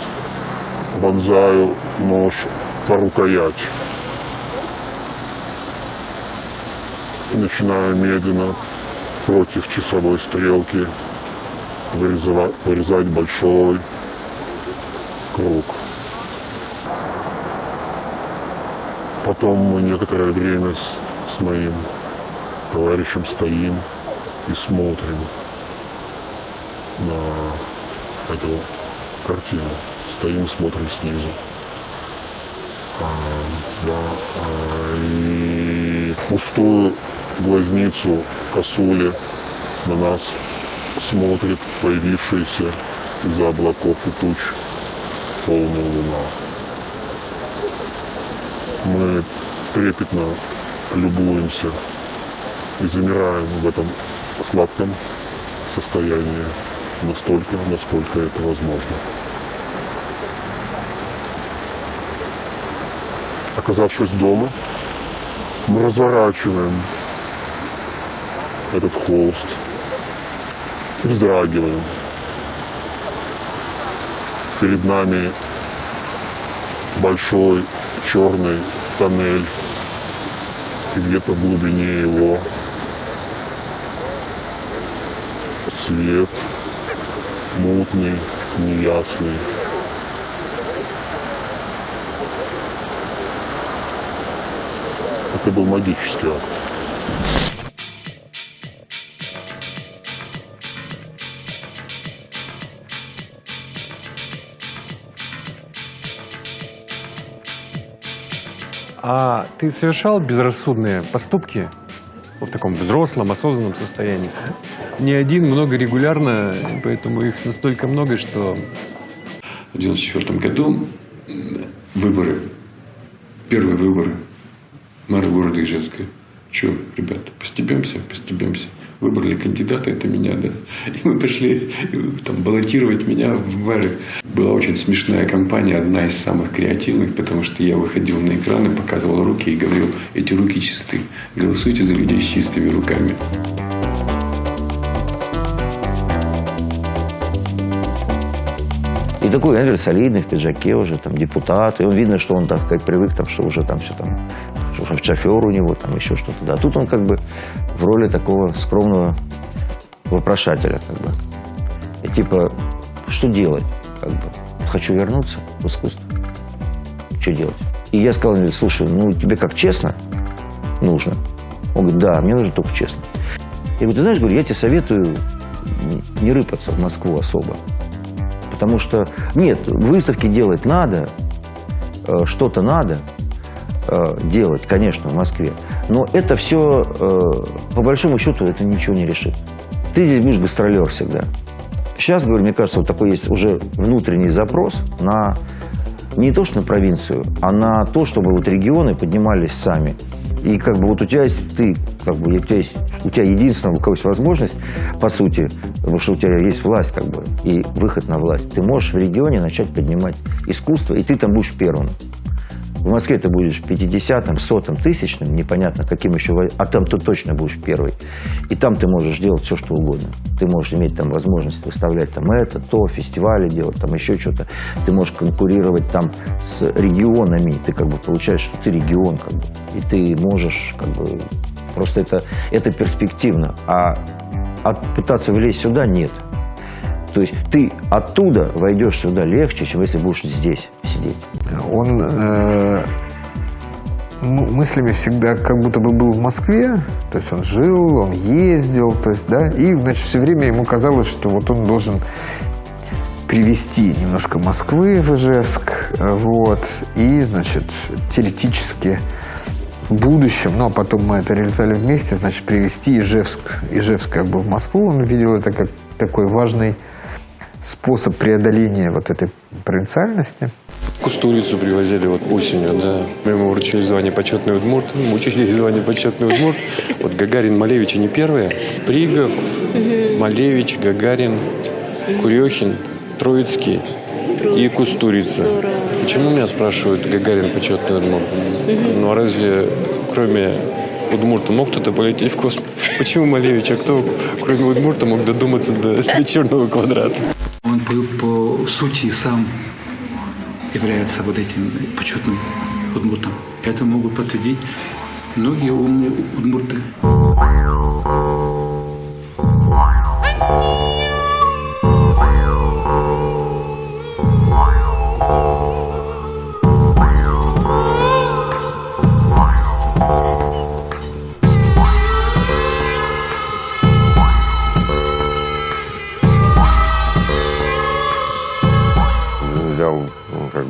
вонзаю нож по рукоять. Начинаю медленно против часовой стрелки вырезава- вырезать большой круг. Потом мы некоторое время с, с моим товарищем стоим и смотрим на эту картину. Стоим и смотрим снизу. А, да, а, и пустую глазницу косули на нас смотрит появившаяся из-за облаков и туч полная луна. Мы трепетно любуемся и замираем в этом сладком состоянии настолько, насколько это возможно. Оказавшись дома, мы разворачиваем этот холст, вздрагиваем. Перед нами большой черный тоннель, и где-то в глубине его свет мутный, неясный. Это был магический акт. А ты совершал безрассудные поступки в таком взрослом, осознанном состоянии? Не один, много регулярно, поэтому их настолько много, что... В 94 году выборы, первые выборы мэра города Ижевска. Че, ребята, постебемся, постебемся. Выбрали кандидата, это меня, да. И мы пошли там, баллотировать меня в мэры. Была очень смешная кампания, одна из самых креативных, потому что я выходил на экран и показывал руки и говорил, эти руки чисты. Голосуйте за людей с чистыми руками. И такой, знаете, солидный, в пиджаке уже, там, депутат. И он видно, что он так как привык, там, что уже там все там, что шоф- шофер у него, там еще что-то. Да. Тут он как бы в роли такого скромного вопрошателя, как бы. И типа, что делать? Как бы, хочу вернуться в искусство. Что делать? И я сказал, слушай, ну тебе как честно нужно? Он говорит, да, мне нужно только честно. Я говорю, ты знаешь, говорю, я тебе советую не- не рыпаться в Москву особо. Потому что, нет, выставки делать надо, э, что-то надо э, делать, конечно, в Москве. Но это все, по большому счету, это ничего не решит. Ты здесь будешь гастролер всегда. Сейчас, говорю, мне кажется, вот такой есть уже внутренний запрос на не то, что на провинцию, а на то, чтобы вот регионы поднимались сами. И как бы вот у тебя есть ты, как бы у тебя есть, у тебя единственная у кого есть возможность, по сути, потому что у тебя есть власть, как бы, и выход на власть. Ты можешь в регионе начать поднимать искусство, и ты там будешь первым. В Москве ты будешь 50-м, 100-м, тысячным, непонятно каким еще, а там ты точно будешь первый. И там ты можешь делать все, что угодно. Ты можешь иметь там возможность выставлять там это, то, фестивали делать, там еще что-то. Ты можешь конкурировать там с регионами. Ты как бы получаешь, что ты регион, как бы. И ты можешь как бы... Просто это, это перспективно. А от, пытаться влезть сюда нет. То есть ты оттуда войдешь сюда легче, чем если будешь здесь сидеть. Он э, мыслями всегда как будто бы был в Москве, то есть он жил, он ездил, то есть, да, и, значит, все время ему казалось, что вот он должен привести немножко Москвы в Ижевск, вот, и, значит, теоретически в будущем, ну, а потом мы это реализовали вместе, значит, привести Ижевск, Ижевск как бы в Москву, он видел это как такой важный способ преодоления вот этой провинциальности. Кустурицу привозили вот осенью, да. Мы ему вручили звание почетный удмурт, мы учили звание почетный удмурт. Вот Гагарин, Малевич, они первые. Пригов, Малевич, Гагарин, Курехин, Троицкий и Кустурица. Почему меня спрашивают Гагарин почетный удмурт? Ну а разве кроме Удмурта мог кто-то полететь в космос? Почему Малевич? А кто, кроме Удмурта, мог додуматься до, до черного квадрата? По сути сам является вот этим почетным удмуртом. Это могут подтвердить многие умные удмурты.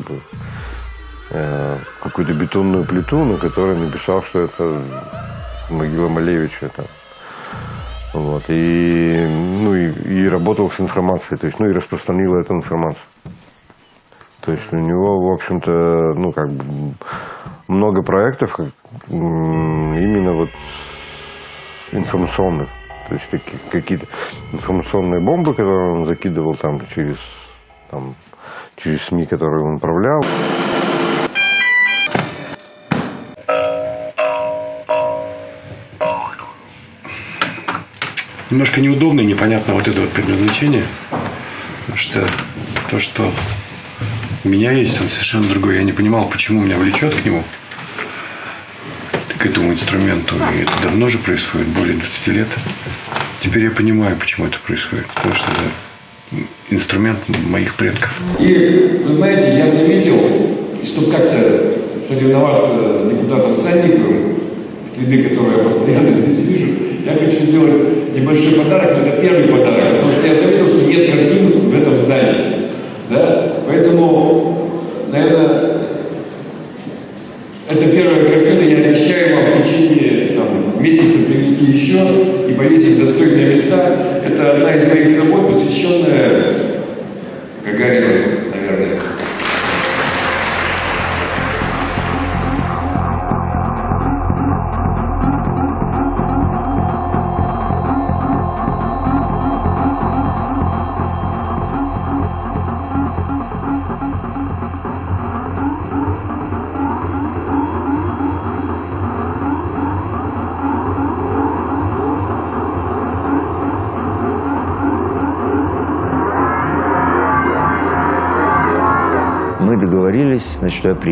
Бы э, какую-то бетонную плиту, на которой написал, что это могила Малевича. Это. Вот. И, ну, и, и работал с информацией, то есть, ну и распространил эту информацию. То есть у него, в общем-то, ну, как бы много проектов именно вот информационных. То есть какие-то информационные бомбы, которые он закидывал там через, там, через СМИ, которые он управлял. Немножко неудобно и непонятно вот это вот предназначение. Потому что то, что у меня есть, он совершенно другой. Я не понимал, почему меня влечет к нему, к этому инструменту. И это давно же происходит, более 20 лет. Теперь я понимаю, почему это происходит. Потому что это инструмент моих предков. И, вы знаете, я заметил, чтобы как-то соревноваться с депутатом Садниковым, следы которого я постоянно здесь вижу, я хочу сделать небольшой подарок, но это первый подарок, потому что я заметил, что нет картин в этом здании. Да? Поэтому, наверное, это первая картина, я обещаю вам в течение там, месяца привезти еще и повесить достойные места. Это одна из моих работ, посвященная Гагарину,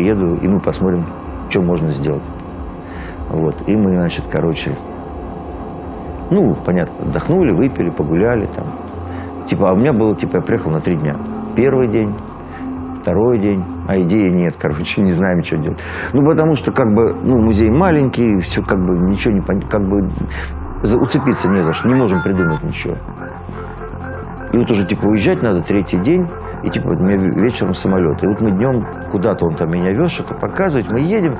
приеду, и мы посмотрим, что можно сделать. Вот. И мы, значит, короче, ну, понятно, отдохнули, выпили, погуляли там. Типа, а у меня было, типа, я приехал на три дня. Первый день, второй день, а идеи нет, короче, не знаем, что делать. Ну, потому что, как бы, ну, музей маленький, все, как бы, ничего не понятно, как бы, уцепиться не за что, не можем придумать ничего. И вот уже, типа, уезжать надо третий день, и, типа, у меня ве- вечером самолет. И вот мы днем куда-то он там меня вез, что-то показывать, мы едем,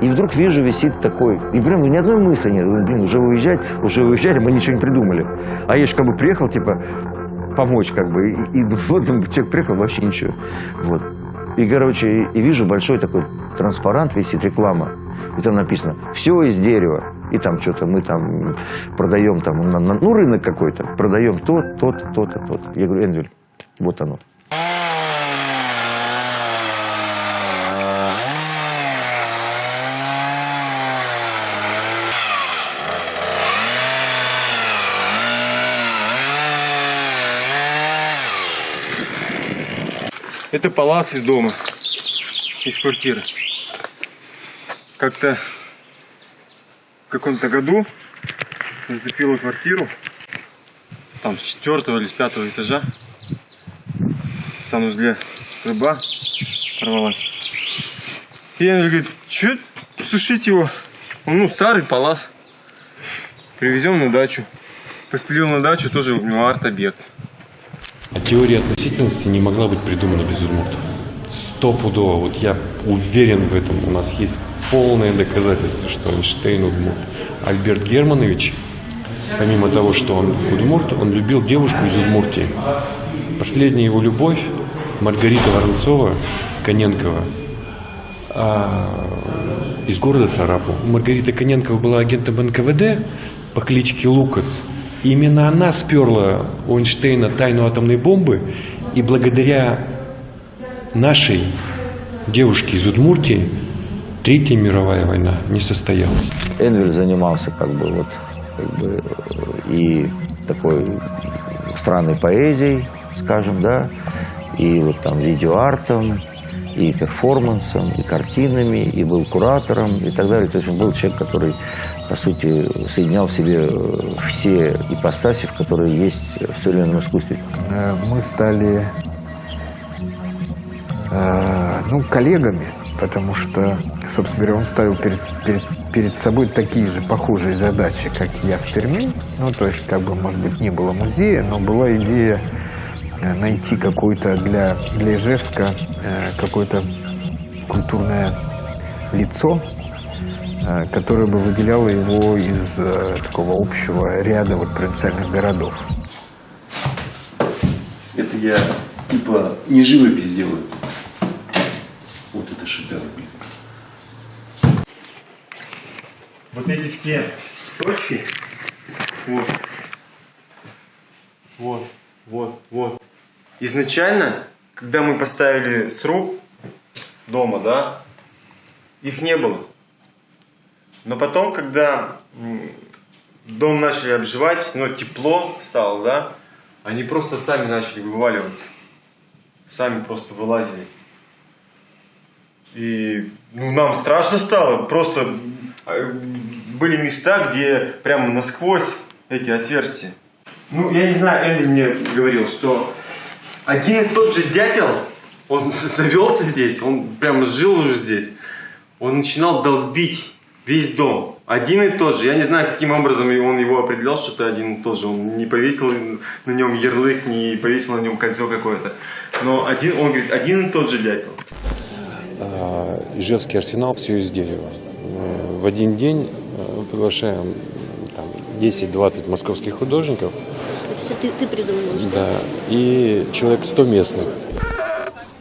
и вдруг вижу, висит такой, и прям ни одной мысли нет, блин, уже уезжать, уже уезжали, мы ничего не придумали. А я же как бы приехал, типа, помочь, как бы, и, и вот человек приехал, вообще ничего. Вот. И, короче, и, и вижу большой такой транспарант, висит реклама, и там написано «Все из дерева». И там что-то мы там продаем, там, на- на- ну, рынок какой-то, продаем то, то, то, то, то. Я говорю, Эндрюль, вот оно. Это палац из дома, из квартиры. Как-то в каком-то году затопило квартиру, там с четвертого или с пятого этажа. В санузле труба порвалась. И он говорит, что сушить его? Он, ну, старый палас. Привезем на дачу. Поселил на дачу, тоже у него арт-объект. А теория относительности не могла быть придумана без удмуртов. Стопудово. Вот я уверен в этом. У нас есть полное доказательство, что Эйнштейн удмурт. Альберт Германович, помимо того, что он удмурт, он любил девушку из Удмуртии. Последняя его любовь Маргарита Воронцова, Коненкова, а, из города Сарапу. Маргарита Коненкова была агентом НКВД по кличке Лукас. Именно она сперла у Эйнштейна тайну атомной бомбы, и благодаря нашей девушке из Удмуртии Третья мировая война не состоялась. Энвель занимался как бы вот как бы, и такой странной поэзией, скажем, да, и вот там видеоартом, и перформансом, и картинами, и был куратором, и так далее. То есть он был человек, который, по сути, соединял в себе э, все ипостаси, в которые есть в современном искусстве. Э, Мы стали э, ну, коллегами, потому что, собственно говоря, он ставил перед, перед, перед собой такие же похожие задачи, как я в Перми. Ну, то есть, как бы, может быть, не было музея, но была идея найти какое-то для, для Ижевска э, какое-то культурное лицо, э, которое бы выделяло его из э, такого общего ряда вот провинциальных городов. Это я типа не живопись делаю. Вот это шедевр, блин. Вот эти все точки, вот, вот, вот, вот. Изначально, когда мы поставили сруб дома, да, их не было. Но потом, когда дом начали обживать, но тепло стало, да, они просто сами начали вываливаться. Сами просто вылазили. И ну, нам страшно стало. Просто э, были места, где прямо насквозь эти отверстия. Ну, я не знаю, Эндрю мне говорил, что один и тот же дятел, он завелся здесь, он прямо жил уже здесь. Он начинал долбить весь дом. Один и тот же. Я не знаю, каким образом он его определял, что это один и тот же. Он не повесил на нем ярлык, не повесил на нем кольцо какое-то. Но один, он говорит, один и тот же дятел. А, Ижевский арсенал все из дерева. Э, В один день э, приглашаем там, 10-20 московских художников, Все ты, ты придумал? да, и человек 100 местных.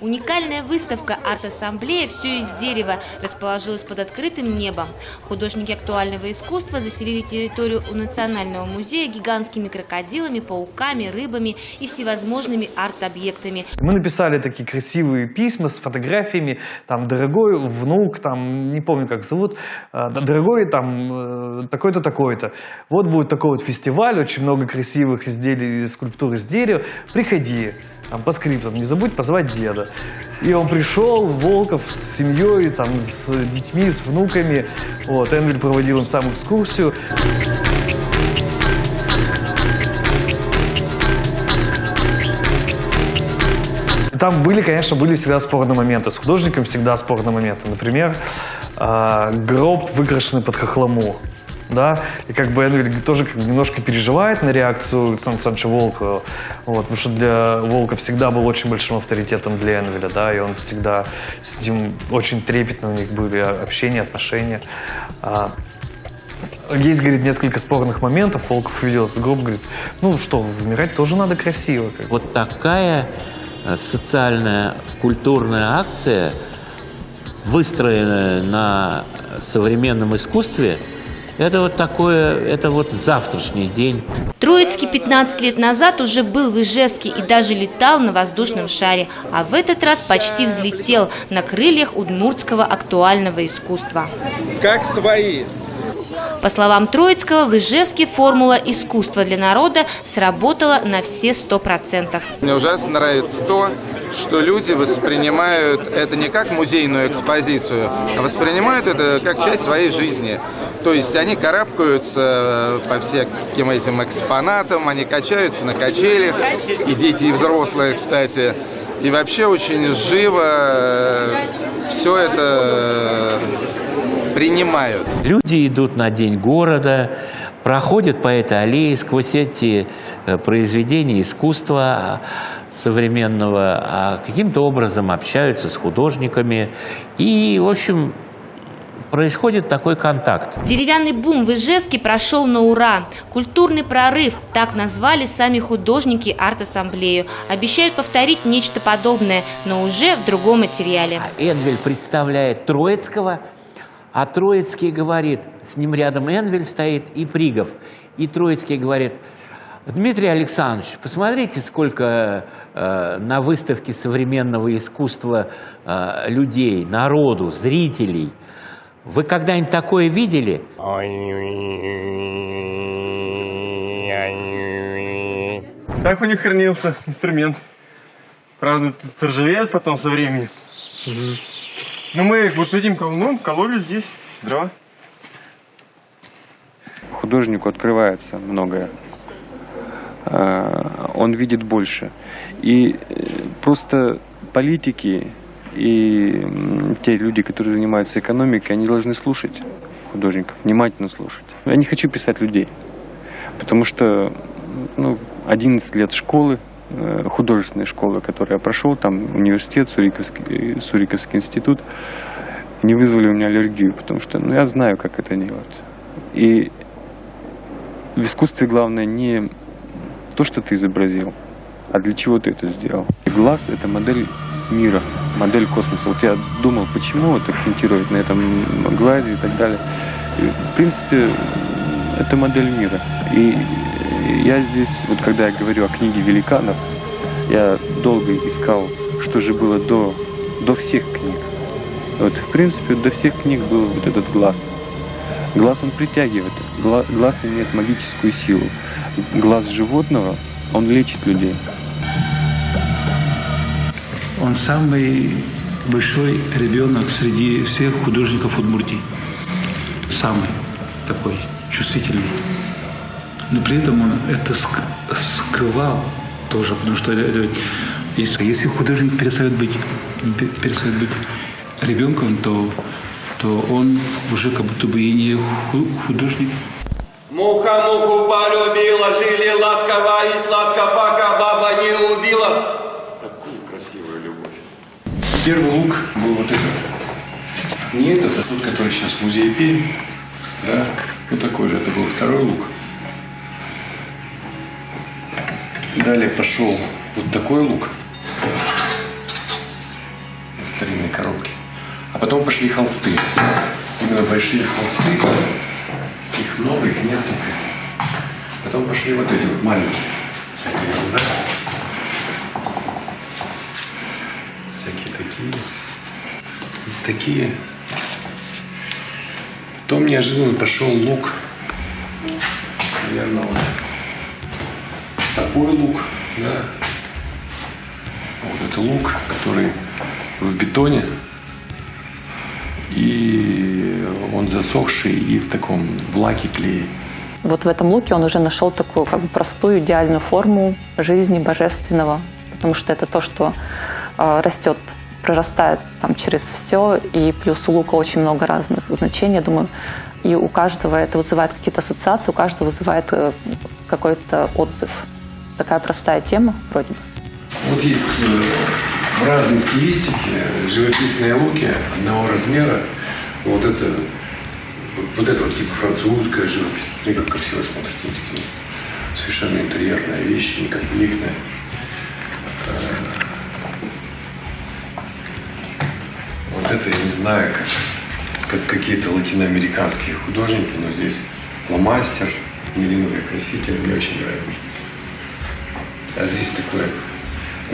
Уникальная выставка «Арт-ассамблея. Все из дерева» расположилась под открытым небом. Художники актуального искусства заселили территорию у Национального музея гигантскими крокодилами, пауками, рыбами и всевозможными арт-объектами. Мы написали такие красивые письма с фотографиями, там, дорогой внук, там, не помню, как зовут, э, дорогой, там, э, такой-то, такой-то. Вот будет такой вот фестиваль, очень много красивых изделий, скульптур из дерева. Приходи, там, по скриптам, не забудь позвать деда. И он пришел, Волков с семьей, там, с детьми, с внуками. Вот, Энвель проводил им сам экскурсию. Там были, конечно, были всегда спорные моменты. С художником всегда спорные моменты. Например, а, гроб, выкрашенный под хохлому. Да, и как бы Энвель тоже как бы немножко переживает на реакцию Александра Александровича Волкова, вот, потому что для Волка всегда был очень большим авторитетом для Энвеля, да, и он всегда с ним очень трепетно у них были общения, отношения. А, есть, говорит, несколько спорных моментов. Волков увидел этот гроб, говорит, ну что, умирать тоже надо красиво. Вот такая э, социальная, культурная акция, выстроенная на современном искусстве, это вот такое, это вот завтрашний день. Троицкий 15 лет назад уже был в Ижевске и даже летал на воздушном шаре, а в этот раз почти взлетел на крыльях удмуртского актуального искусства. Как свои. По словам Троицкого, в Ижевске формула искусства для народа сработала на все сто процентов. Мне ужасно нравится то, что люди воспринимают это не как музейную экспозицию, а воспринимают это как часть своей жизни. То есть они карабкаются по всяким этим экспонатам, они качаются на качелях, и дети, и взрослые, кстати. И вообще очень живо все это принимают. Люди идут на День города, проходят по этой аллее сквозь эти э, произведения искусства современного, а каким-то образом общаются с художниками. И, в общем, происходит такой контакт. Деревянный бум в Ижевске прошел на ура. Культурный прорыв, так назвали сами художники арт-ассамблею. Обещают повторить нечто подобное, но уже в другом материале. Энвель представляет Троицкого, а Троицкий говорит, с ним рядом Энвель стоит и Пригов. И Троицкий говорит, Дмитрий Александрович, посмотрите, сколько э, на выставке современного искусства э, людей, народу, зрителей. Вы когда-нибудь такое видели? Так у них хранился инструмент. Правда, тут ржавеет потом со временем. Но мы вот этим колуном кололи здесь дрова. Художнику открывается многое. А, Он видит больше. И э, просто политики и те люди, которые занимаются экономикой, они должны слушать художников, внимательно слушать. Я не хочу писать людей, потому что ну, 11 лет школы, э, художественной школы, которую я прошел, там университет, Суриковский, э, Суриковский институт, не вызвали у меня аллергию, потому что ну, я знаю, как это делать. И в искусстве главное не то, что ты изобразил, а для чего ты это сделал. Глаз — это модель мира, модель космоса. Вот я думал, почему вот акцентировать на этом глазе и так далее. В принципе, это модель мира. И я здесь, вот когда я говорю о книге великанов, я долго искал, что же было до, до всех книг. Вот, в принципе, до всех книг был вот этот глаз. Глаз он притягивает, гла- глаз имеет магическую силу. Глаз животного, он лечит людей. Он самый большой ребенок среди всех художников Удмуртии. Самый такой чувствительный. Но при этом он это ск- скрывал тоже, потому что это, если, если художник перестает быть, пе- перестает быть ребенком, то, то он уже как будто бы и не ху- художник. Муха муху полюбила, жили ласково и сладко, пока баба не убила. Такую красивую любовь. Первый лук был вот этот. Не этот, а тот, который сейчас в музее Пермь. Да, вот такой же. Это был второй лук. Далее пошел вот такой лук в старинной коробке. А потом пошли холсты. Именно большие холсты. Их много, их несколько. Потом пошли вот эти вот маленькие. Всякие ерунда. Всякие такие. Вот такие. Потом неожиданно пошел лук. Наверное, вот такой лук, да. Вот это лук, который в бетоне. И он засохший и в таком в лаке клее. Вот в этом луке он уже нашел такую как бы простую, идеальную форму жизни божественного, потому что это то, что э, растет, прорастает там через все, и плюс у лука очень много разных значений, я думаю, и у каждого это вызывает какие-то ассоциации, у каждого вызывает э, какой-то отзыв. Такая простая тема вроде бы. Вот есть э, в разной стилистике живописные луки одного размера. Вот это вот, это вот типа французская живопись. Смотри, как красиво смотрится на стене. Совершенно интерьерная вещь, не конфликтная. Э, Вот это я не знаю, как, как какие-то латиноамериканские художники, но здесь фломастер, мериновый краситель, мне очень нравится. А здесь такое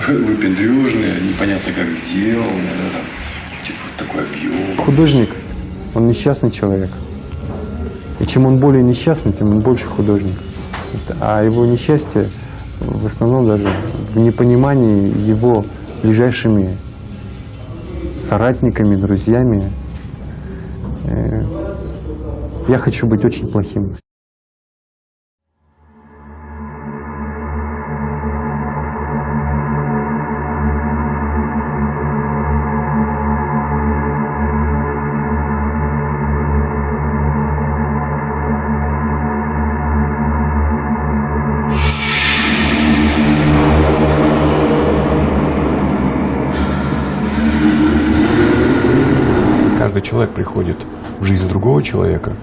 выпендрежное, непонятно как сделано, да, там, типа такой объем. Художник, он несчастный человек. И И чем он более несчастный, тем он больше художник. А его несчастье в основном даже в непонимании его ближайшими соратниками, друзьями. Э, Я хочу быть очень плохим. Человек приходит в жизнь другого человека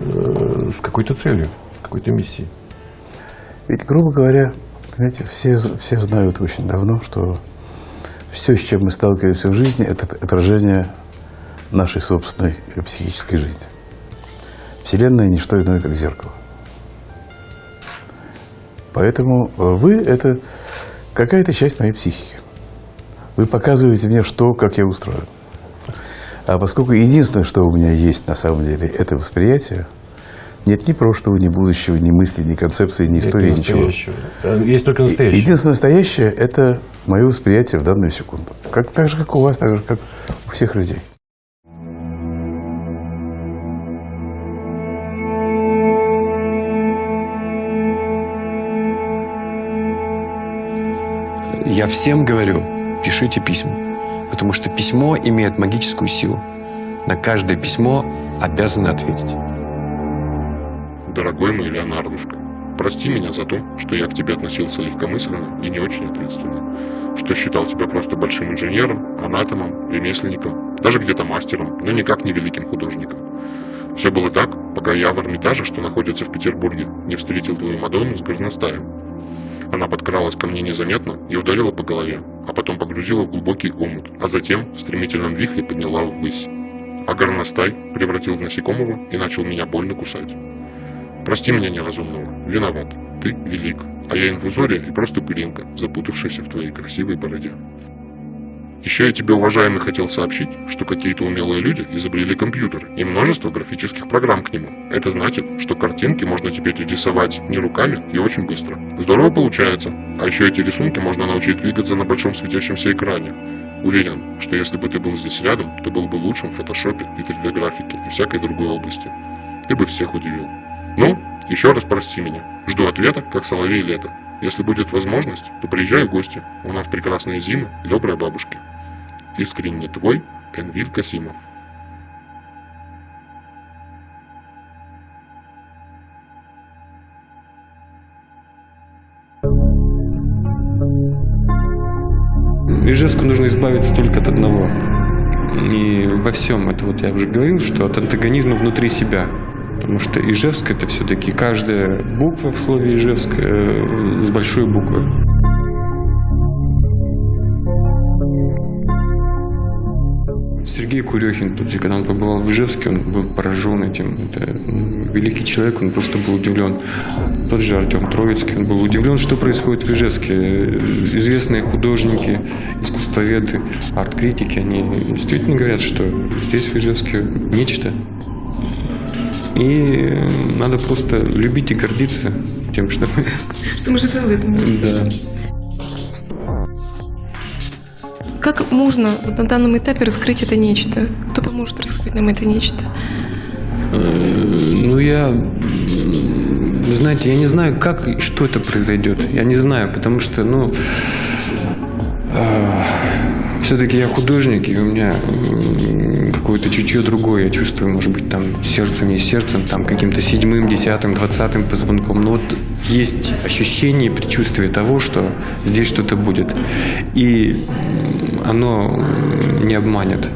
э, с какой-то целью, с какой-то миссией. Ведь, грубо говоря, понимаете, все, все знают очень давно, что все, с чем мы сталкиваемся в жизни, это отражение нашей собственной психической жизни. Вселенная – не что иное, как зеркало. Поэтому вы – это какая-то часть моей психики. Вы показываете мне, что, как я устроен. А поскольку единственное, что у меня есть на самом деле, это восприятие, нет ни прошлого, ни будущего, ни мысли, ни концепции, ни Нет истории, ничего. Э, Есть только настоящее. Единственное настоящее – это мое восприятие в данную секунду. Как, так же, как у вас, так же, как у всех людей. Я всем говорю, пишите письма, потому что письмо имеет магическую силу. На каждое письмо обязаны ответить. Дорогой мой Леонардушка, прости меня за то, что я к тебе относился легкомысленно и не очень ответственно, что считал тебя просто большим инженером, анатомом, ремесленником, даже где-то мастером, но никак не великим художником. Все было так, пока я в Эрмитаже, что находится в Петербурге, не встретил твою Мадонну с горностаем. Она подкралась ко мне незаметно и ударила по голове, а потом погрузила в глубокий омут, а затем в стремительном вихре подняла ввысь. А горностай превратил в насекомого и начал меня больно кусать. Прости меня неразумного, виноват, ты велик, а я инфузория и просто пылинка, запутавшаяся в твоей красивой бороде. Еще я тебе, уважаемый, хотел сообщить, что какие-то умелые люди изобрели компьютер и множество графических программ к нему. Это значит, что картинки можно теперь рисовать не руками и очень быстро. Здорово получается. А еще эти рисунки можно научить двигаться на большом светящемся экране. Уверен, что если бы ты был здесь рядом, то был бы лучшим в фотошопе и 3D-графике и всякой другой области. Ты бы всех удивил. Ну, еще раз прости меня. Жду ответа, как соловей лето. Если будет возможность, то приезжай в гости. У нас прекрасная зима и добрые бабушки. Искренне твой, Энвиль Касимов. Ижевску нужно избавиться только от одного. И во всем, это вот я уже говорил, что от антагонизма внутри себя. Потому что Ижевск это все-таки каждая буква в слове Ижевск э, с большой буквы. Сергей Курехин, тот же, когда он побывал в Ижевске, он был поражен этим. Это великий человек, он просто был удивлен. Тот же Артем Троицкий, он был удивлен, что происходит в Ижевске. Известные художники, искусствоведы, арт-критики, они действительно говорят, что здесь в Ижевске нечто. И надо просто любить и гордиться тем, что мы... Что мы живем в этом мире. Да. Как можно вот на данном этапе раскрыть это нечто? Кто поможет раскрыть нам это нечто? Э, Ну, я, знаете, я не знаю, как и что это произойдет. Я не знаю, потому что, ну, все-таки я художник, и у меня какое-то чутье другое. Я чувствую, может быть, там сердцем не сердцем, там каким-то седьмым, десятым, двадцатым позвонком. Но вот есть ощущение и предчувствие того, что здесь что-то будет. И оно не обманет.